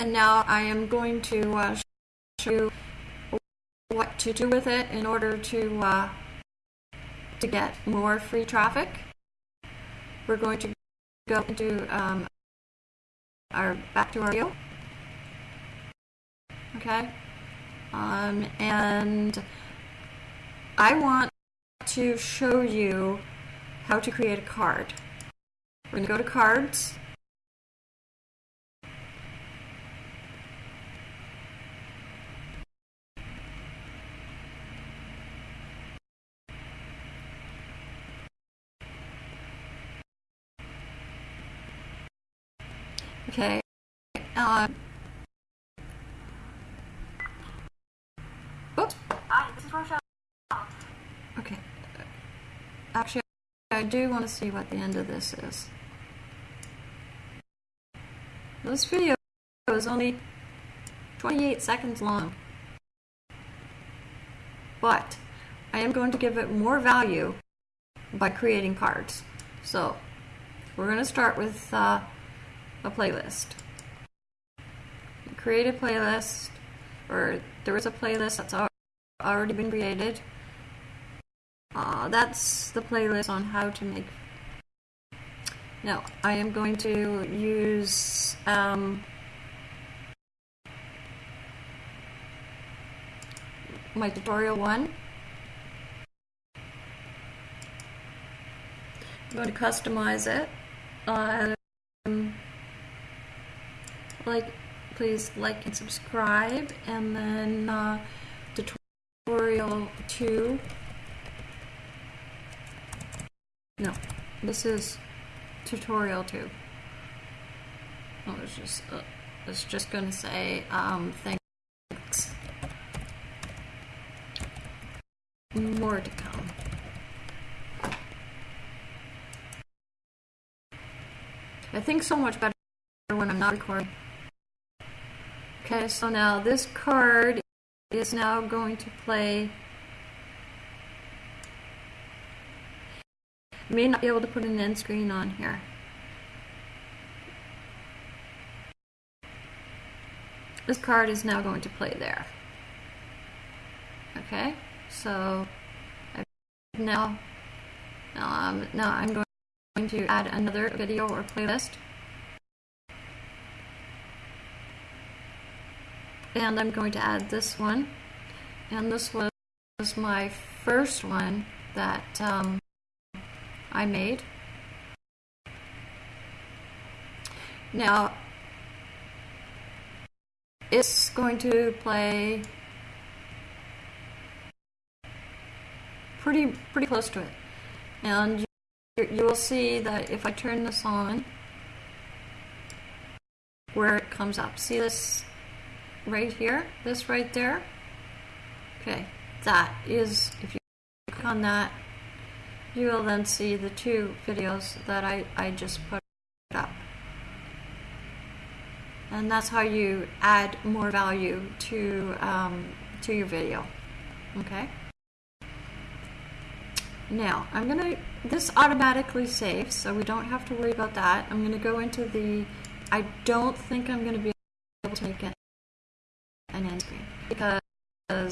And now I am going to uh, show you what to do with it in order to uh, to get more free traffic. We're going to go into um, our back to our video. Okay? Um, and I want to show you how to create a card. We're going to go to cards. Okay. Hi, this is Rochelle. Okay. Actually, I do want to see what the end of this is. This video is only 28 seconds long. But I am going to give it more value by creating cards. So we're going to start with uh, a playlist. Create a playlist, or there is a playlist that's already been created. Uh, that's the playlist on how to make. Now, I am going to use um, my tutorial one. I'm going to customize it. Um, like, please like and subscribe, and then uh, tutorial two. No, this is tutorial two. I was just uh, it's just gonna say um, thanks. More to come. I think so much better when I'm not recording. Okay, so now this card is now going to play. May not be able to put an end screen on here. This card is now going to play there. Okay, so I've now, um, now I'm going to add another video or playlist. And I'm going to add this one. And this was my first one that um, I made. Now, it's going to play pretty pretty close to it, and you, you will see that if I turn this on, where it comes up. See this right here, this right there. Okay, that is, if you click on that, you will then see the two videos that I, I just put up. And that's how you add more value to, um, to your video. Okay? Now, I'm to, this automatically saves, so we don't have to worry about that. I'm to go into the, I don't think I'm to be able to make it an end screen because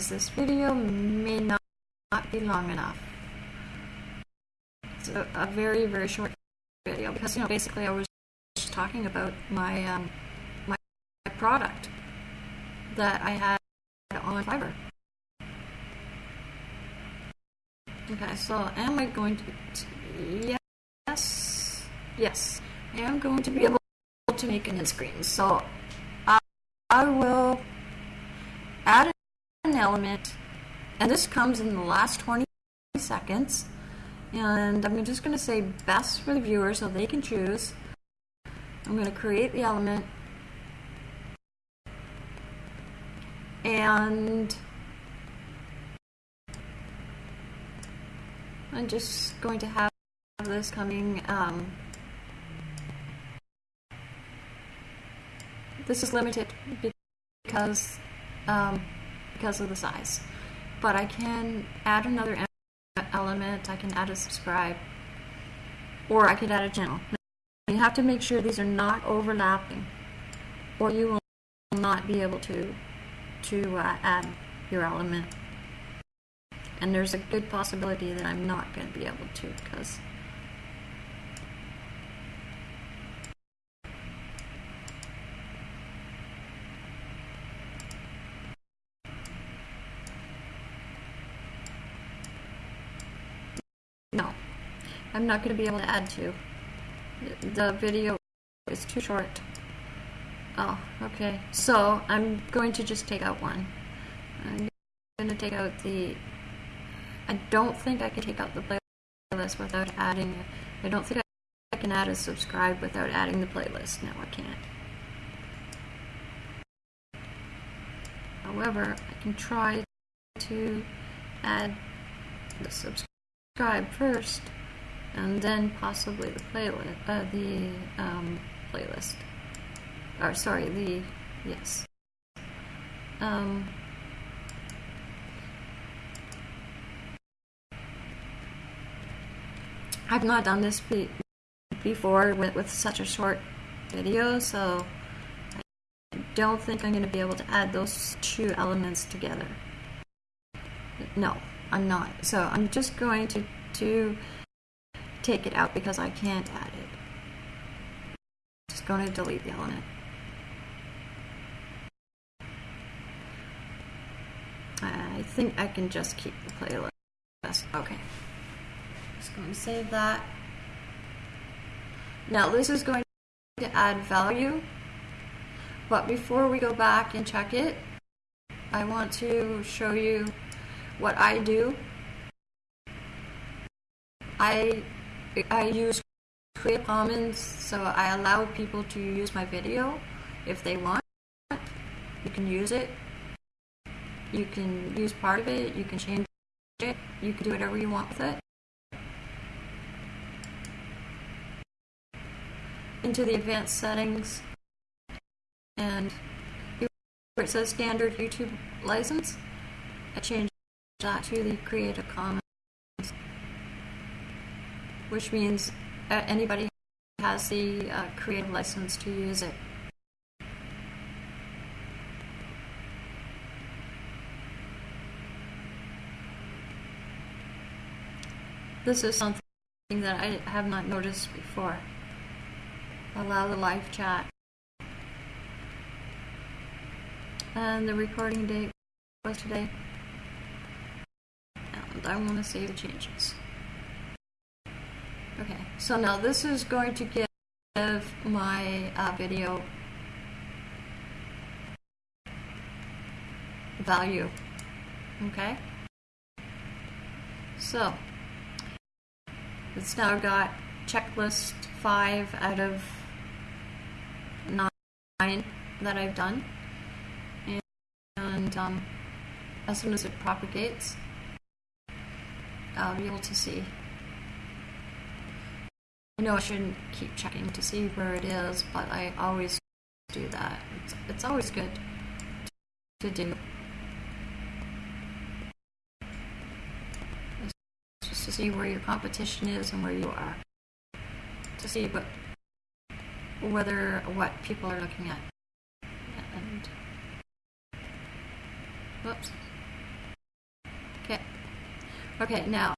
this video may not, not be long enough. It's a, a, very very short video because you know basically I was just talking about my um, my, product that I had on Fiverr. Okay, so am I going to? Yes, yes, I am going to be able to make an end screen. So I, I will add an element, and this comes in the last 20 seconds. And I'm just going to say best for the viewer so they can choose. I'm going to create the element. And I'm just going to have this coming. Um, this is limited because um, because of the size. But I can add another element, I can add a subscribe, or I could add a channel. You have to make sure these are not overlapping, or you will not be able to, to uh, add your element. And there's a good possibility that I'm not going to be able to because I'm not going to be able to add to. The video is too short. Oh, okay. So I'm going to just take out one. I'm going to take out the. I don't think I can take out the playlist without adding. I don't think I can add a subscribe without adding the playlist. No, I can't. However, I can try to add the subscribe first, and then possibly the playlist, uh, the um, playlist. Or sorry, the yes. Um, I've not done this be- before with, with such a short video, so I don't think I'm going to be able to add those two elements together. No, I'm not. So I'm just going to, to take it out because I can't add it. Just going to delete the element. I think I can just keep the playlist. Okay. Just going to save that. Now this is going to add value, but before we go back and check it, I want to show you what I do. I I use Creative Commons, so I allow people to use my video if they want. You can use it. You can use part of it. You can change it. You can do whatever you want with it. Into the advanced settings, and where it says standard YouTube license, I change that to the Creative Commons, which means uh, anybody has the uh, creative license to use it. This is something that I have not noticed before. Allow the live chat. And the recording date was today. And I want to save the changes. Okay, so now this is going to give my uh, video value. Okay? So, it's now got checklist 5 out of 9 that I've done. And, and um, as soon as it propagates, I'll be able to see. I know I shouldn't keep checking to see where it is, but I always do that. It's, it's always good to do. Just to see where your competition is and where you are. To see what, whether what people are looking at. And whoops. Okay. Okay, now,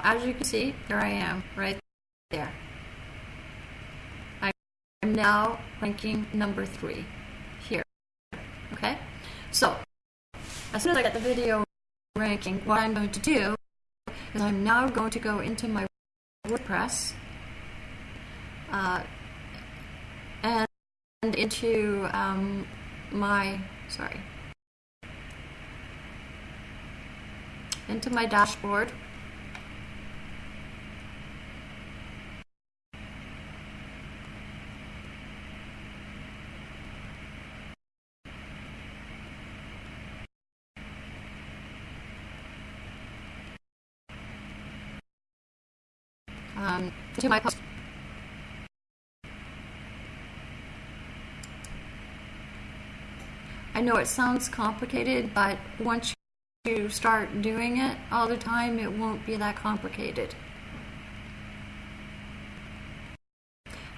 as you can see, there I am, right there. Now ranking number three here. Okay? So, as soon as I get the video ranking, what I'm going to do is I'm now going to go into my WordPress uh, and into um, my, sorry, into my dashboard. um, to my post. I know it sounds complicated, but once you start doing it all the time, it won't be that complicated.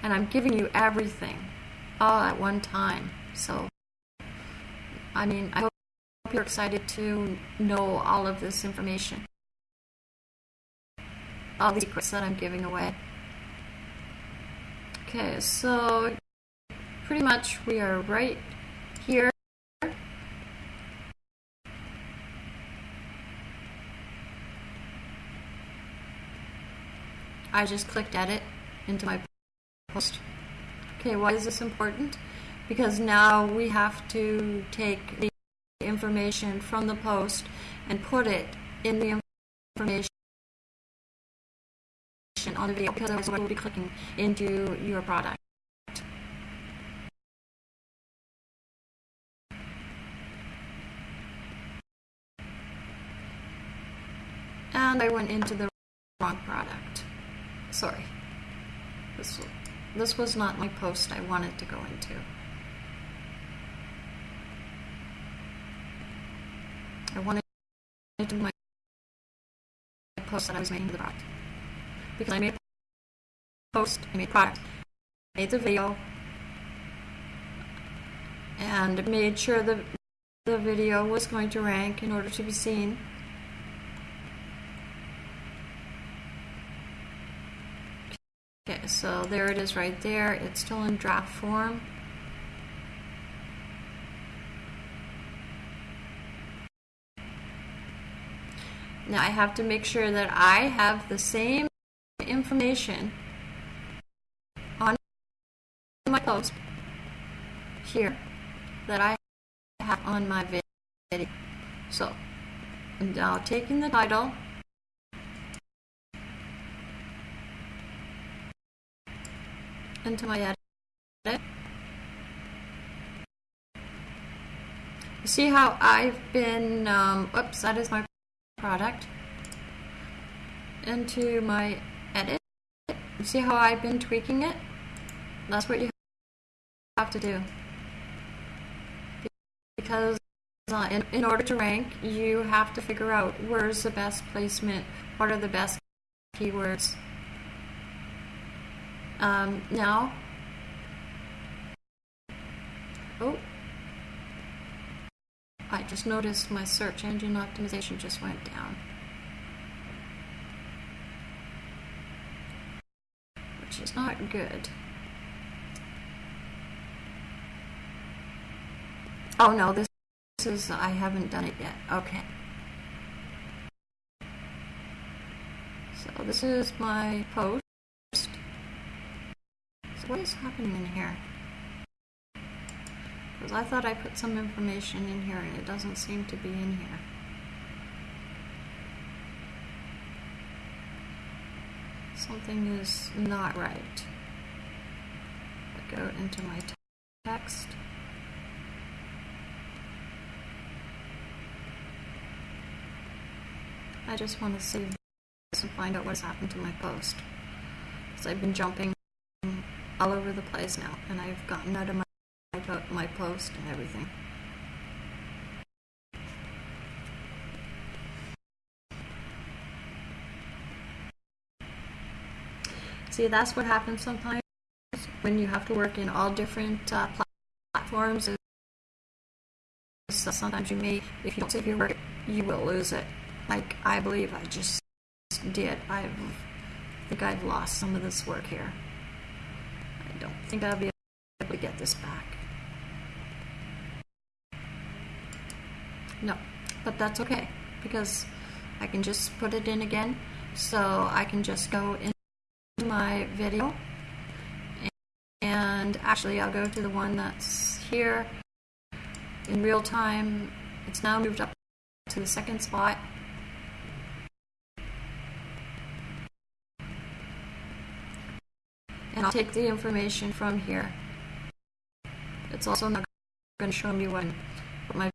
And I'm giving you everything all at one time. So, I mean, I hope you're excited to know all of this information all the secrets that I'm giving away. Okay, so pretty much we are right here. I just clicked edit into my post. Okay, why is this important? Because now we have to take the information from the post and put it in the information on the video because otherwise we'll be clicking into your product. And I went into the wrong product. Sorry. This, this was not my post I wanted to go into. I wanted to my post that I was making the product. Because I made a post, I made a product, made the video, and made sure the, the video was going to rank in order to be seen. Okay, so there it is right there. It's still in draft form. Now I have to make sure that I have the same information on my post here that I have on my video. So, I'm now taking the title into my edit. You see how I've been, um, oops, that is my product, into my. You see how I've been tweaking it? That's what you have to do. Because uh, in, in order to rank, you have to figure out where's the best placement, what are the best keywords. Um, now, oh, I just noticed my search engine optimization just went down. Is not good. Oh no, this is, I haven't done it yet. Okay. So this is my post. So what is happening in here? Because I thought I put some information in here and it doesn't seem to be in here. Something is not right. I go into my text. I just want to save this and find out what's happened to my post. Because I've been jumping all over the place now, and I've gotten out of my my post and everything. See, that's what happens sometimes when you have to work in all different uh, platforms. Sometimes you may, if you don't save your work, you will lose it. Like I believe I just did. I've, I think I've lost some of this work here. I don't think I'll be able to get this back. No, but that's okay because I can just put it in again. So I can just go into my video and actually I'll go to the one that's here in real time. It's now moved up to the second spot. And I'll take the information from here. It's also not going to show me when what my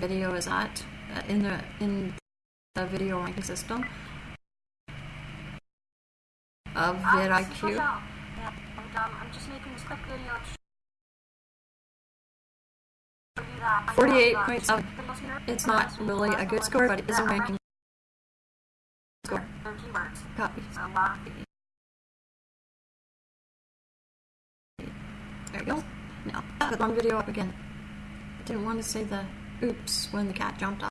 video is at in the in the video ranking system of vidIQ. Yeah, and um, I'm just making this quick video to show you that. I have, uh, 48.7. videos here. It's not really a good score, but it is a ranking score. Copy. There we go. Now, put one video up again. I didn't want to say the oops when the cat jumped off,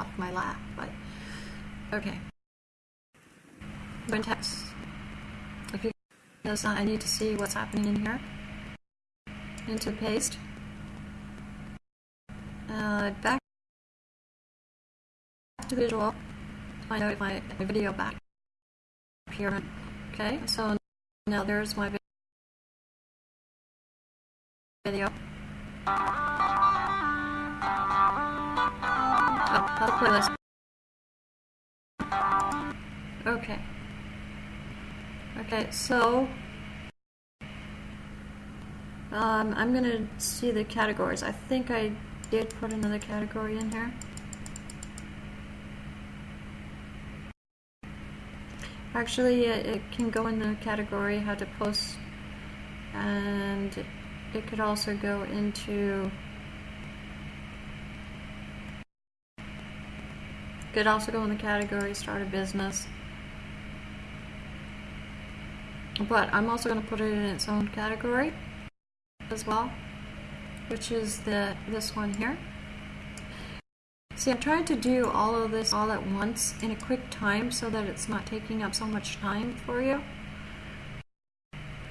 off my lap, but okay. When text. Because I need to see what's happening in here. Into paste. Uh, back to visual. Out if my, my video back here Okay, so now there's my video. Oh. Okay. Okay, so um, I'm gonna see the categories. I think I did put another category in here. Actually, it, it can go in the category how to post, and it could also go into. Could also go in the category start a business. But I'm also going to put it in its own category as well, which is the this one here. See, I'm trying to do all of this all at once in a quick time so that it's not taking up so much time for you.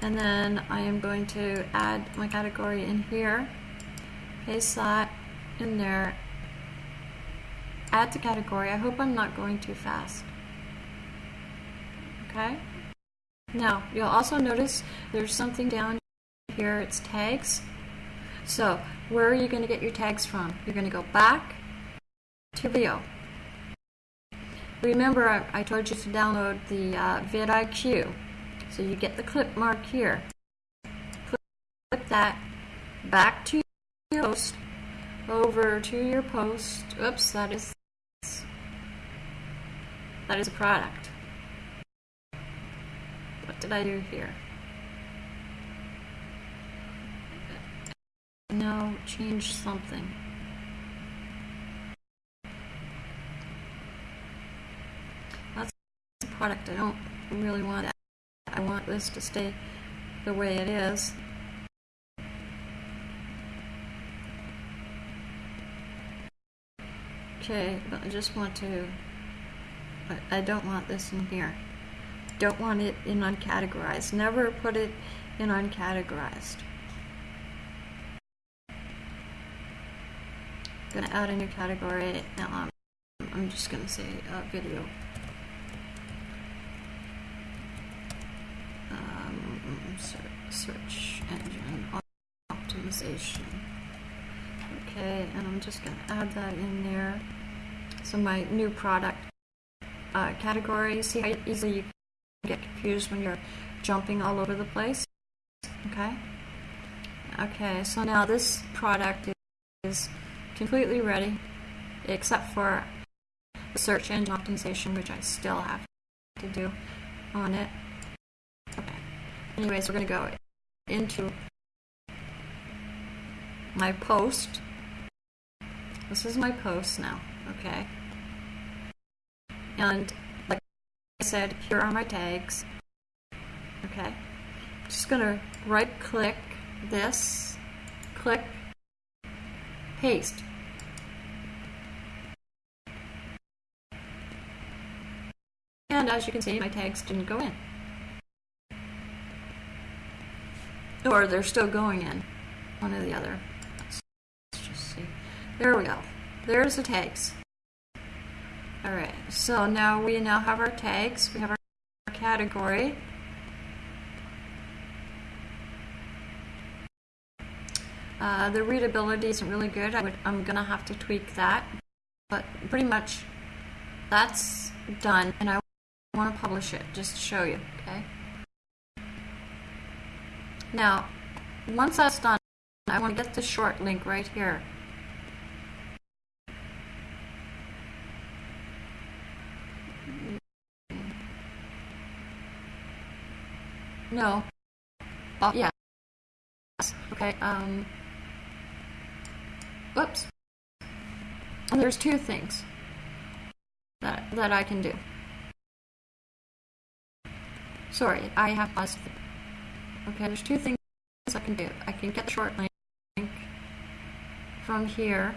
And then I am going to add my category in here, paste that in there, add the category. I hope I'm not going too fast. Okay? Now, you'll also notice there's something down here, it's tags. So, where are you going to get your tags from? You're going to go back to video. Remember, I, I told you to download the uh, vidIQ. So you get the clip mark here. Click that back to your post, over to your post. Oops, that is that is a product. What did I do here? No, change something. That's a product. I don't really want. I want this to stay the way it is. Okay, but I just want to, I don't want this in here. Don't want it in uncategorized. Never put it in uncategorized. Gonna add a new category. Um, I'm just gonna say uh, video. Um, search, engine optimization. Okay, and I'm just gonna add that in there. So my new product uh, category. See how easily you get confused when you're jumping all over the place. Okay. Okay, so now this product is completely ready, except for the search engine optimization, which I still have to do on it. Okay. Anyways, we're going to go into my post. This is my post now, okay? And said, here are my tags. Okay. Just going to right click this, click, paste. And as you can see, my tags didn't go in. Or they're still going in. One or the other. Let's, let's just see. There we go. There's the tags. Alright, so now we now have our tags. We have our category. Uh, the readability isn't really good. I would, I'm going to have to tweak that. But pretty much that's done. And I want to publish it just to show you, okay? Now, once that's done, I want to get the short link right here. No. Oh, yeah. Okay, um... Whoops. And there's two things that, that I can do. Sorry, I have paused. Okay, there's two things I can do. I can get the short link from here,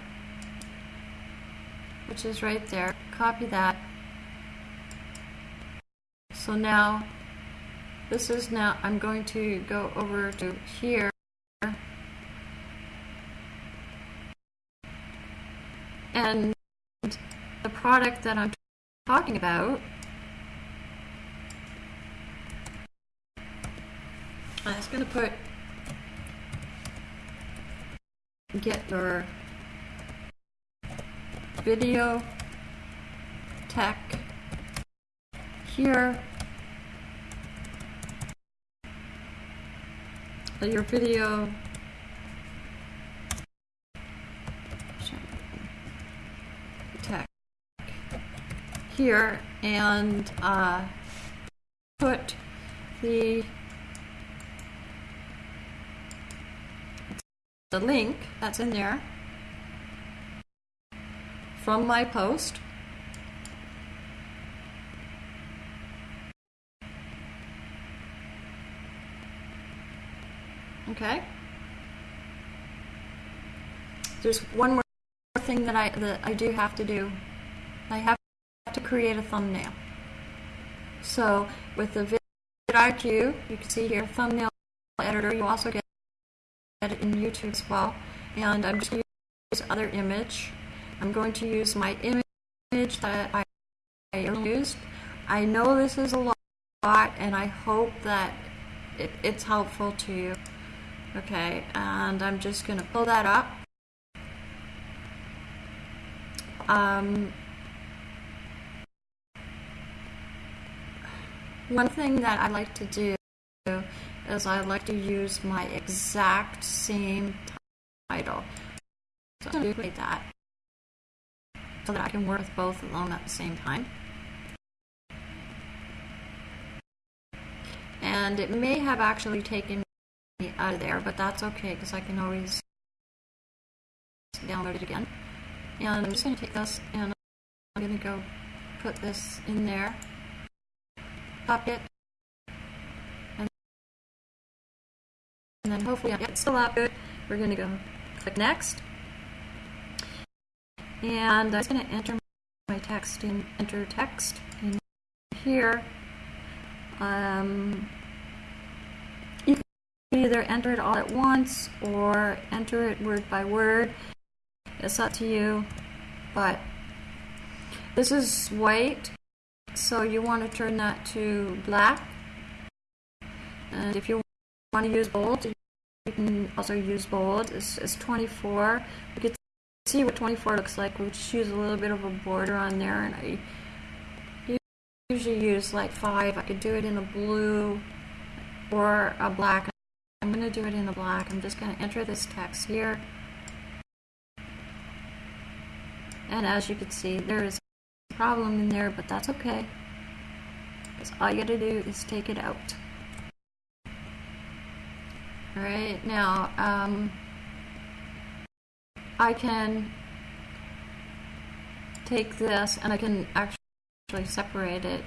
which is right there. Copy that. So now, this is now, I'm going to go over to here. And the product that I'm talking about I was gonna put get your video tech here. Your video tech here and uh, put the the link that's in there from my post. Okay. There's one more thing that I that I do have to do. I have to create a thumbnail. So with the vidIQ, you can see here thumbnail editor. You also get it in YouTube as well. And I'm just going to use this other image. I'm going to use my image that I, I used. I know this is a lot, and I hope that it, it's helpful to you. Okay, and I'm just going to pull that up. Um, one thing that I like to do is I like to use my exact same title. So I'm duplicate that so that I can work with both of them at the same time. And it may have actually taken out of there, but that's okay because I can always download it again. And I'm just going to take this and I'm going to go put this in there, copy it, and then hopefully it's still up good. We're going to go click next. And I'm just going to enter my text in enter text in here. Um, either enter it all at once or enter it word by word. It's up to you. But this is white, so you want to turn that to black. And if you want to use bold, you can also use bold. It's, it's 24. You can see what 24 looks like. We'll just use a little bit of a border on there, and I usually use like five. I could do it in a blue or a black. I'm going to do it in the black. I'm just going to enter this text here. And as you can see, there is a problem in there, but that's okay. Because all you got to do is take it out. Alright, now, um, I can take this and I can actually separate it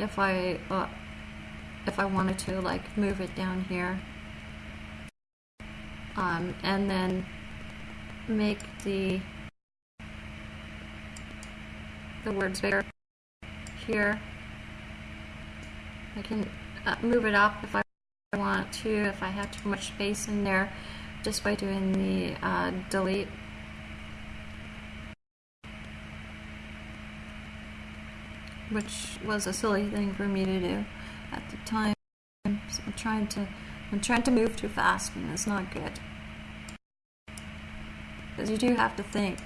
if I, uh, if I wanted to, like, move it down here. Um, and then make the the words bigger here. I can uh, move it up if I want to, if I have too much space in there, just by doing the uh, delete. Which was a silly thing for me to do at the time. So I'm trying to, I'm trying to move too fast, and it's not good. Because you do have to think.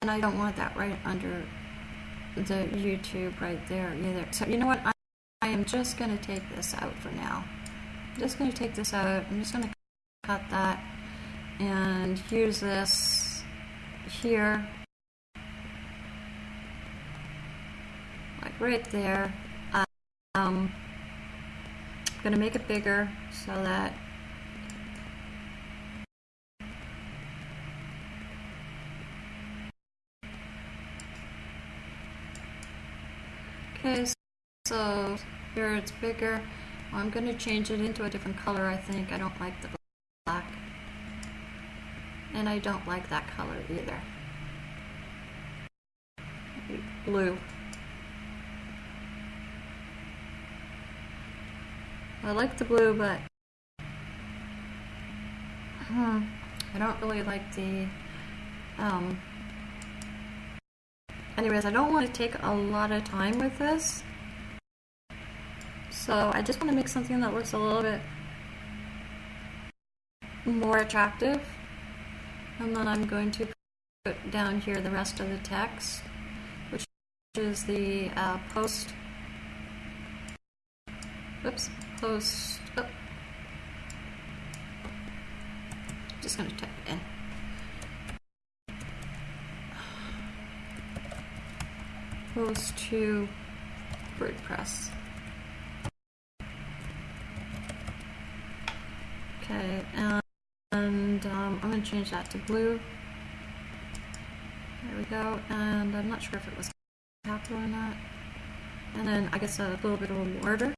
And I don't want that right under the YouTube right there either. So you know what? I, I am just going to take this out for now. I'm just going to take this out. I'm just going to cut that and use this here. Like right there. Um, I'm going to make it bigger so that Okay, so here it's bigger. I'm going to change it into a different color, I think. I don't like the black. And I don't like that color either. Blue. I like the blue, but hmm, I don't really like the um, anyways, I don't want to take a lot of time with this. So I just want to make something that looks a little bit more attractive. And then I'm going to put down here the rest of the text, which is the uh, post. Oops, post. Oh. Just going to type it in. Close to WordPress. Okay, and, um, I'm going to change that to blue. There we go, and I'm not sure if it was capital or not. And then I guess a little bit of a border.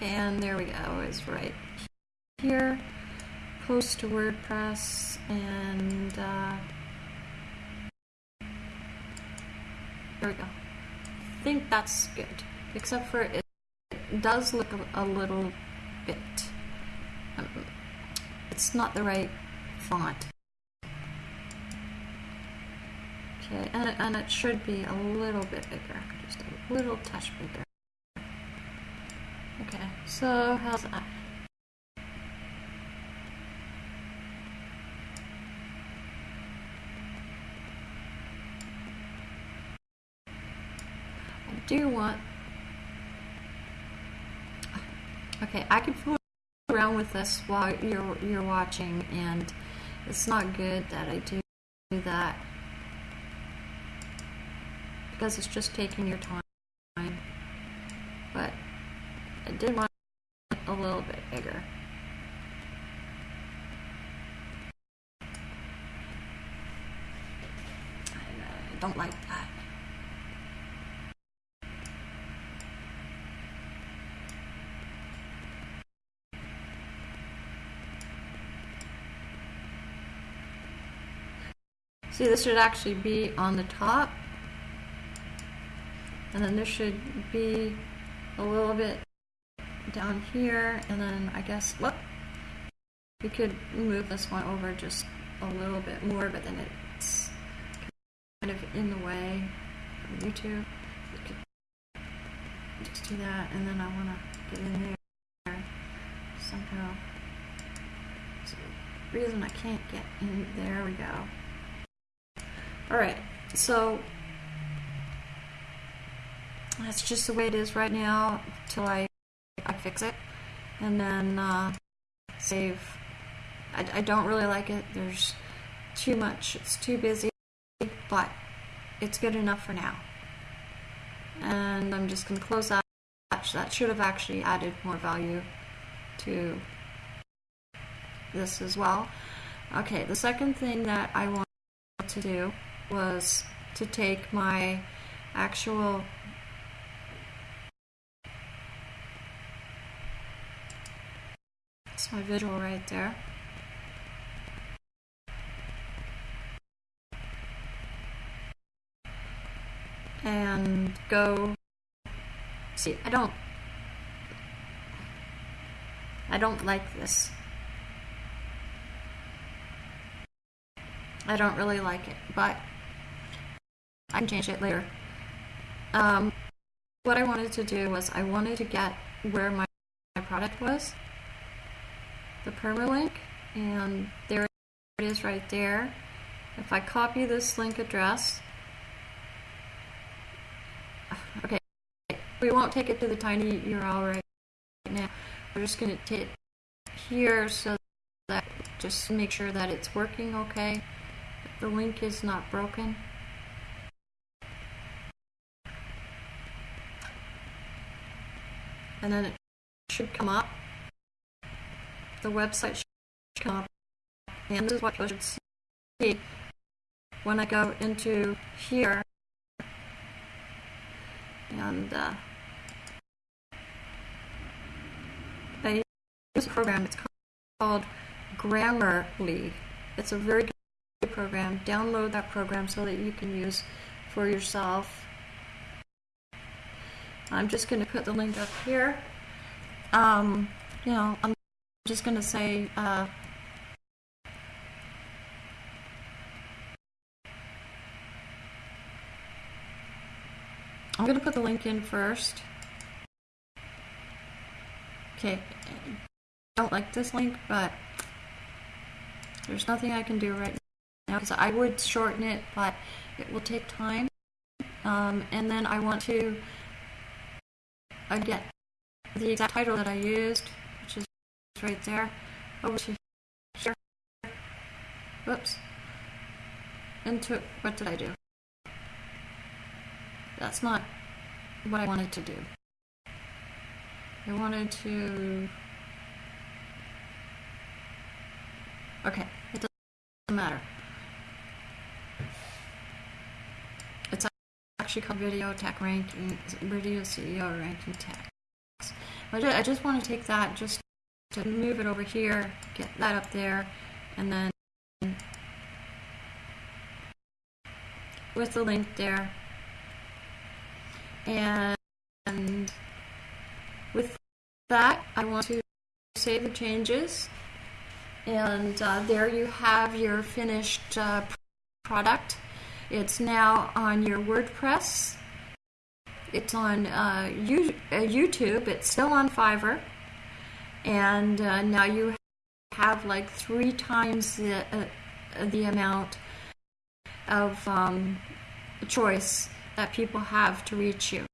And there we go, is right here. Post to WordPress, and uh, there we go. I think that's good, except for it, does look a, a little bit um, it's not the right font. Okay, and and it should be a little bit bigger, just a little touch bigger. Okay, so how's that? I do want. Okay, I could fool around with this while you're you're watching, and it's not good that I do that because it's just taking your time. But I did want a little bit bigger. Uh, I don't like that. See, this should actually be on the top. And then this should be a little bit down here. And then I guess, whoop, we could move this one over just a little bit more, but then it's kind of in the way of YouTube. We could just do that. And then I want to get in there somehow. So the reason I can't get in, there we go. All right, so that's just the way it is right now till I fix it. And then uh, save. I, I don't really like it. There's too much. It's too busy, but it's good enough for now. And I'm just going to close that. That should have actually added more value to this as well. Okay, the second thing that I wanted to do was to take my actual that's my visual right there. And go. See I don't I don't like this. I don't really like it but I can change it later. Um, what I wanted to do was I wanted to get where my, my product was, the permalink, and there it is right there. If I copy this link address, okay, we won't take it to the tiny URL right now. We're just going to take here so that just make sure that it's working okay. The link is not broken. and then it should come up. The website should come up, and this is what you should see when I go into here. And uh, I use a program. It's called Grammarly. It's a very good program. Download that program so that you can use for yourself I'm just going to put the link up here. Um, you know, I'm just going to say, uh, I'm going to put the link in first. Okay, I don't like this link, but there's nothing I can do right now because I would shorten it, but it will take time. Um, and then I want to get the exact title that I used, right there, over to here. Whoops. Into what did I do? That's not what I wanted to do. I wanted to. Okay, it doesn't matter. It's actually called Video Tech Ranking, Video CEO Ranking Tech. I I just want to take that, just to move it over here, get that up there, and then with the link there. And with that, I want to save the changes. And uh, there you have your finished uh, product. It's now on your WordPress. It's on uh, uh, YouTube. It's still on Fiverr. And uh, now you have like three times the, uh, the amount of um, choice that people have to reach you.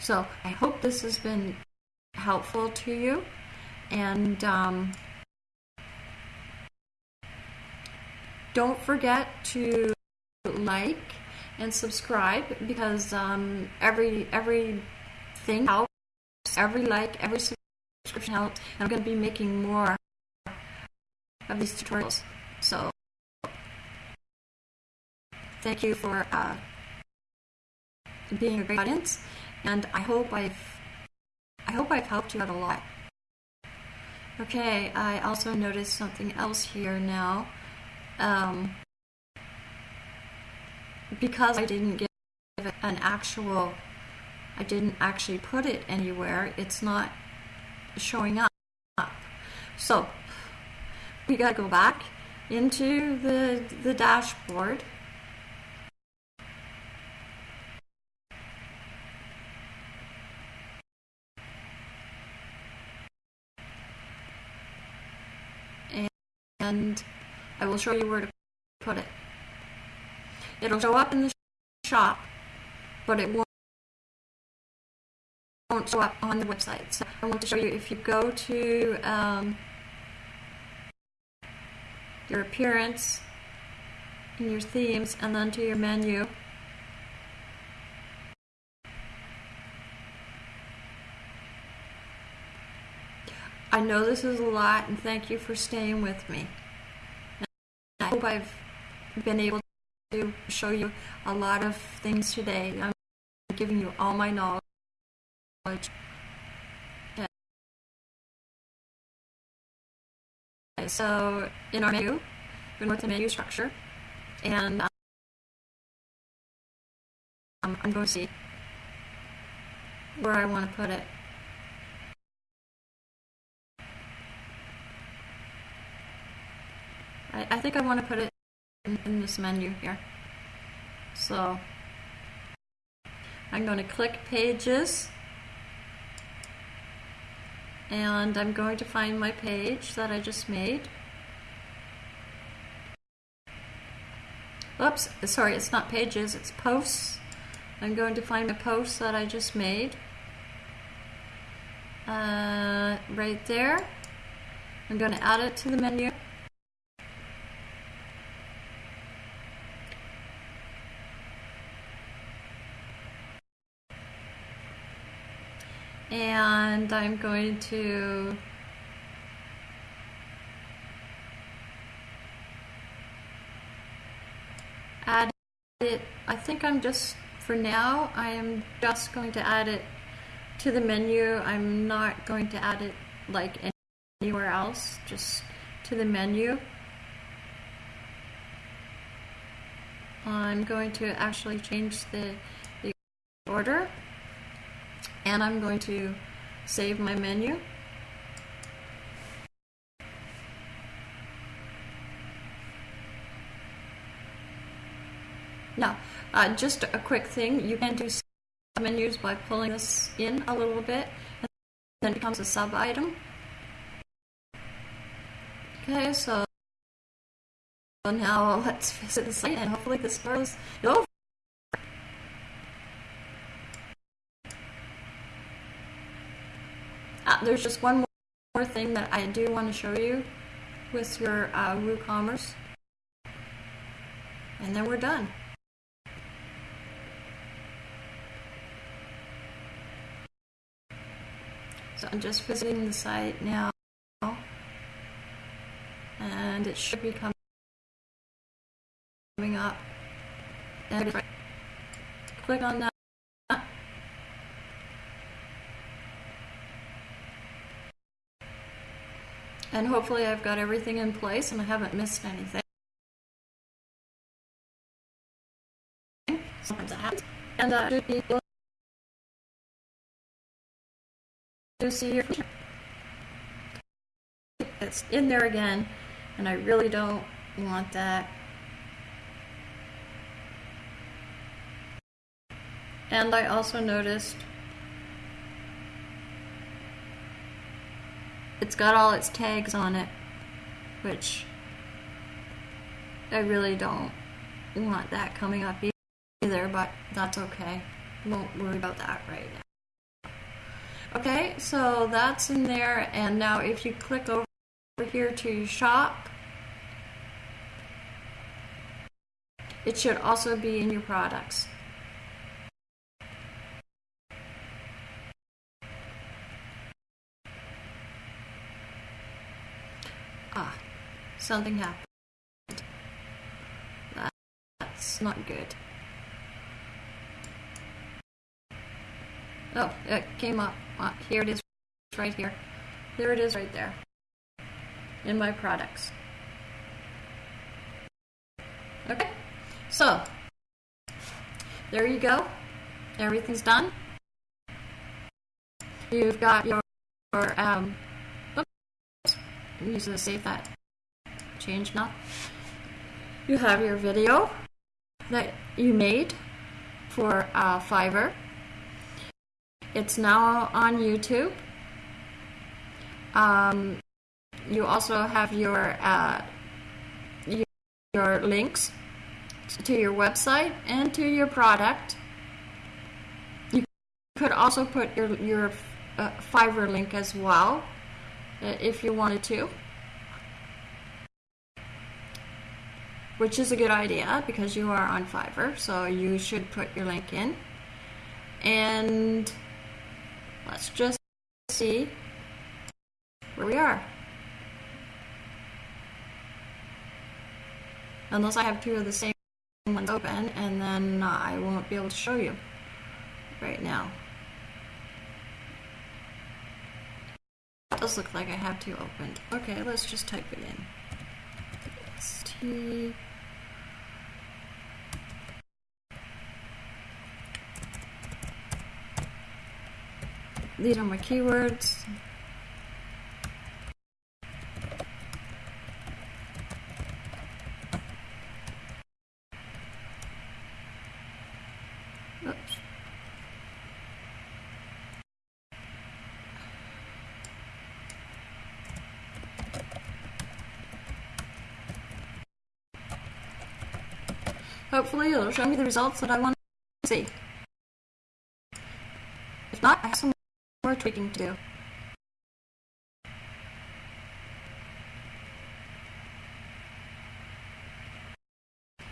So I hope this has been helpful to you. And um, don't forget to like and subscribe because um, every every thing helps. Every like, every subscription helps. And I'm going to be making more of these tutorials. So thank you for uh, being a great audience, and I hope I've I hope I've helped you out a lot. Okay, I also noticed something else here now. Um, because I didn't give an actual, I didn't actually put it anywhere, it's not showing up. So, we gotta go back into the, the dashboard. and I will show you where to put it. It'll show up in the shop, but it won't won't show up on the website. So I want to show you if you go to um, your appearance in your themes and then to your menu. I know this is a lot, and thank you for staying with me. I hope I've been able to show you a lot of things today. I'm giving you all my knowledge. Okay, so in our menu, we're going to the menu structure, and um, I'm going to see where I want to put it. I, I think I want to put it in, in this menu here. So I'm going to click pages and I'm going to find my page that I just made. Oops, sorry, it's not pages, it's posts. I'm going to find the post that I just made. Uh, right there. I'm going to add it to the menu. and I'm going to add it. I think I'm just for now I am just going to add it to the menu. I'm not going to add it like anywhere else just to the menu. I'm going to actually change the, the order and I'm going to save my menu. Now, uh, just a quick thing, you can do menus by pulling this in a little bit, and then it becomes a sub item. Okay, so now let's visit the site and hopefully this goes over. There's just one more thing that I do want to show you with your uh, WooCommerce. And then we're done. So I'm just visiting the site now. And it should be coming up. And click on that. And hopefully I've got everything in place and I haven't missed anything. And that should be to see your it's in there again and I really don't want that. And I also noticed it's got all its tags on it which I really don't want that coming up either but that's okay won't worry about that right now Okay, so that's in there, and now if you click over here to shop, it should also be in your products. Something happened. That's not good. Oh, it came up. Uh, here it is right here. There it is right there. In my products. Okay, so there you go. Everything's done. You've got your, your um, oops, I'm using to save that. Change now. You have your video that you made for uh, Fiverr. It's now on YouTube. Um, you also have your, uh, your, links to your website and to your product. You could also put your your uh, Fiverr link as well, uh, if you wanted to. Which is a good idea because you are on Fiverr, so you should put your link in. And Let's just see where we are. Unless I have two of the same ones open, and then I won't be able to show you right now. It does look like I have two opened. Okay, let's just type it in. T These are my keywords. Hopefully it'll show me the results that I want to see. If not, I have some more tweaking to do.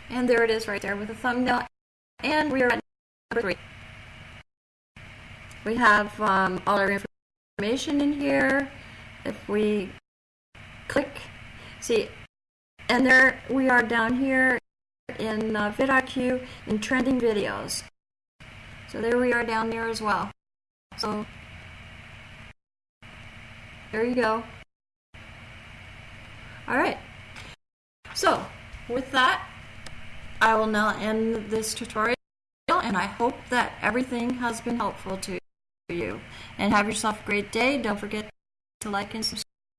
And there it is right there with the thumbnail. And we are at number three. We have um, all our information in here. If we click, see, and there we are down here in uh, vidIQ in trending videos. So there we are down there as well. So there you go. All right. So with that, I will now end this tutorial and I hope that everything has been helpful to you. And have yourself a great day. Don't forget to like and subscribe.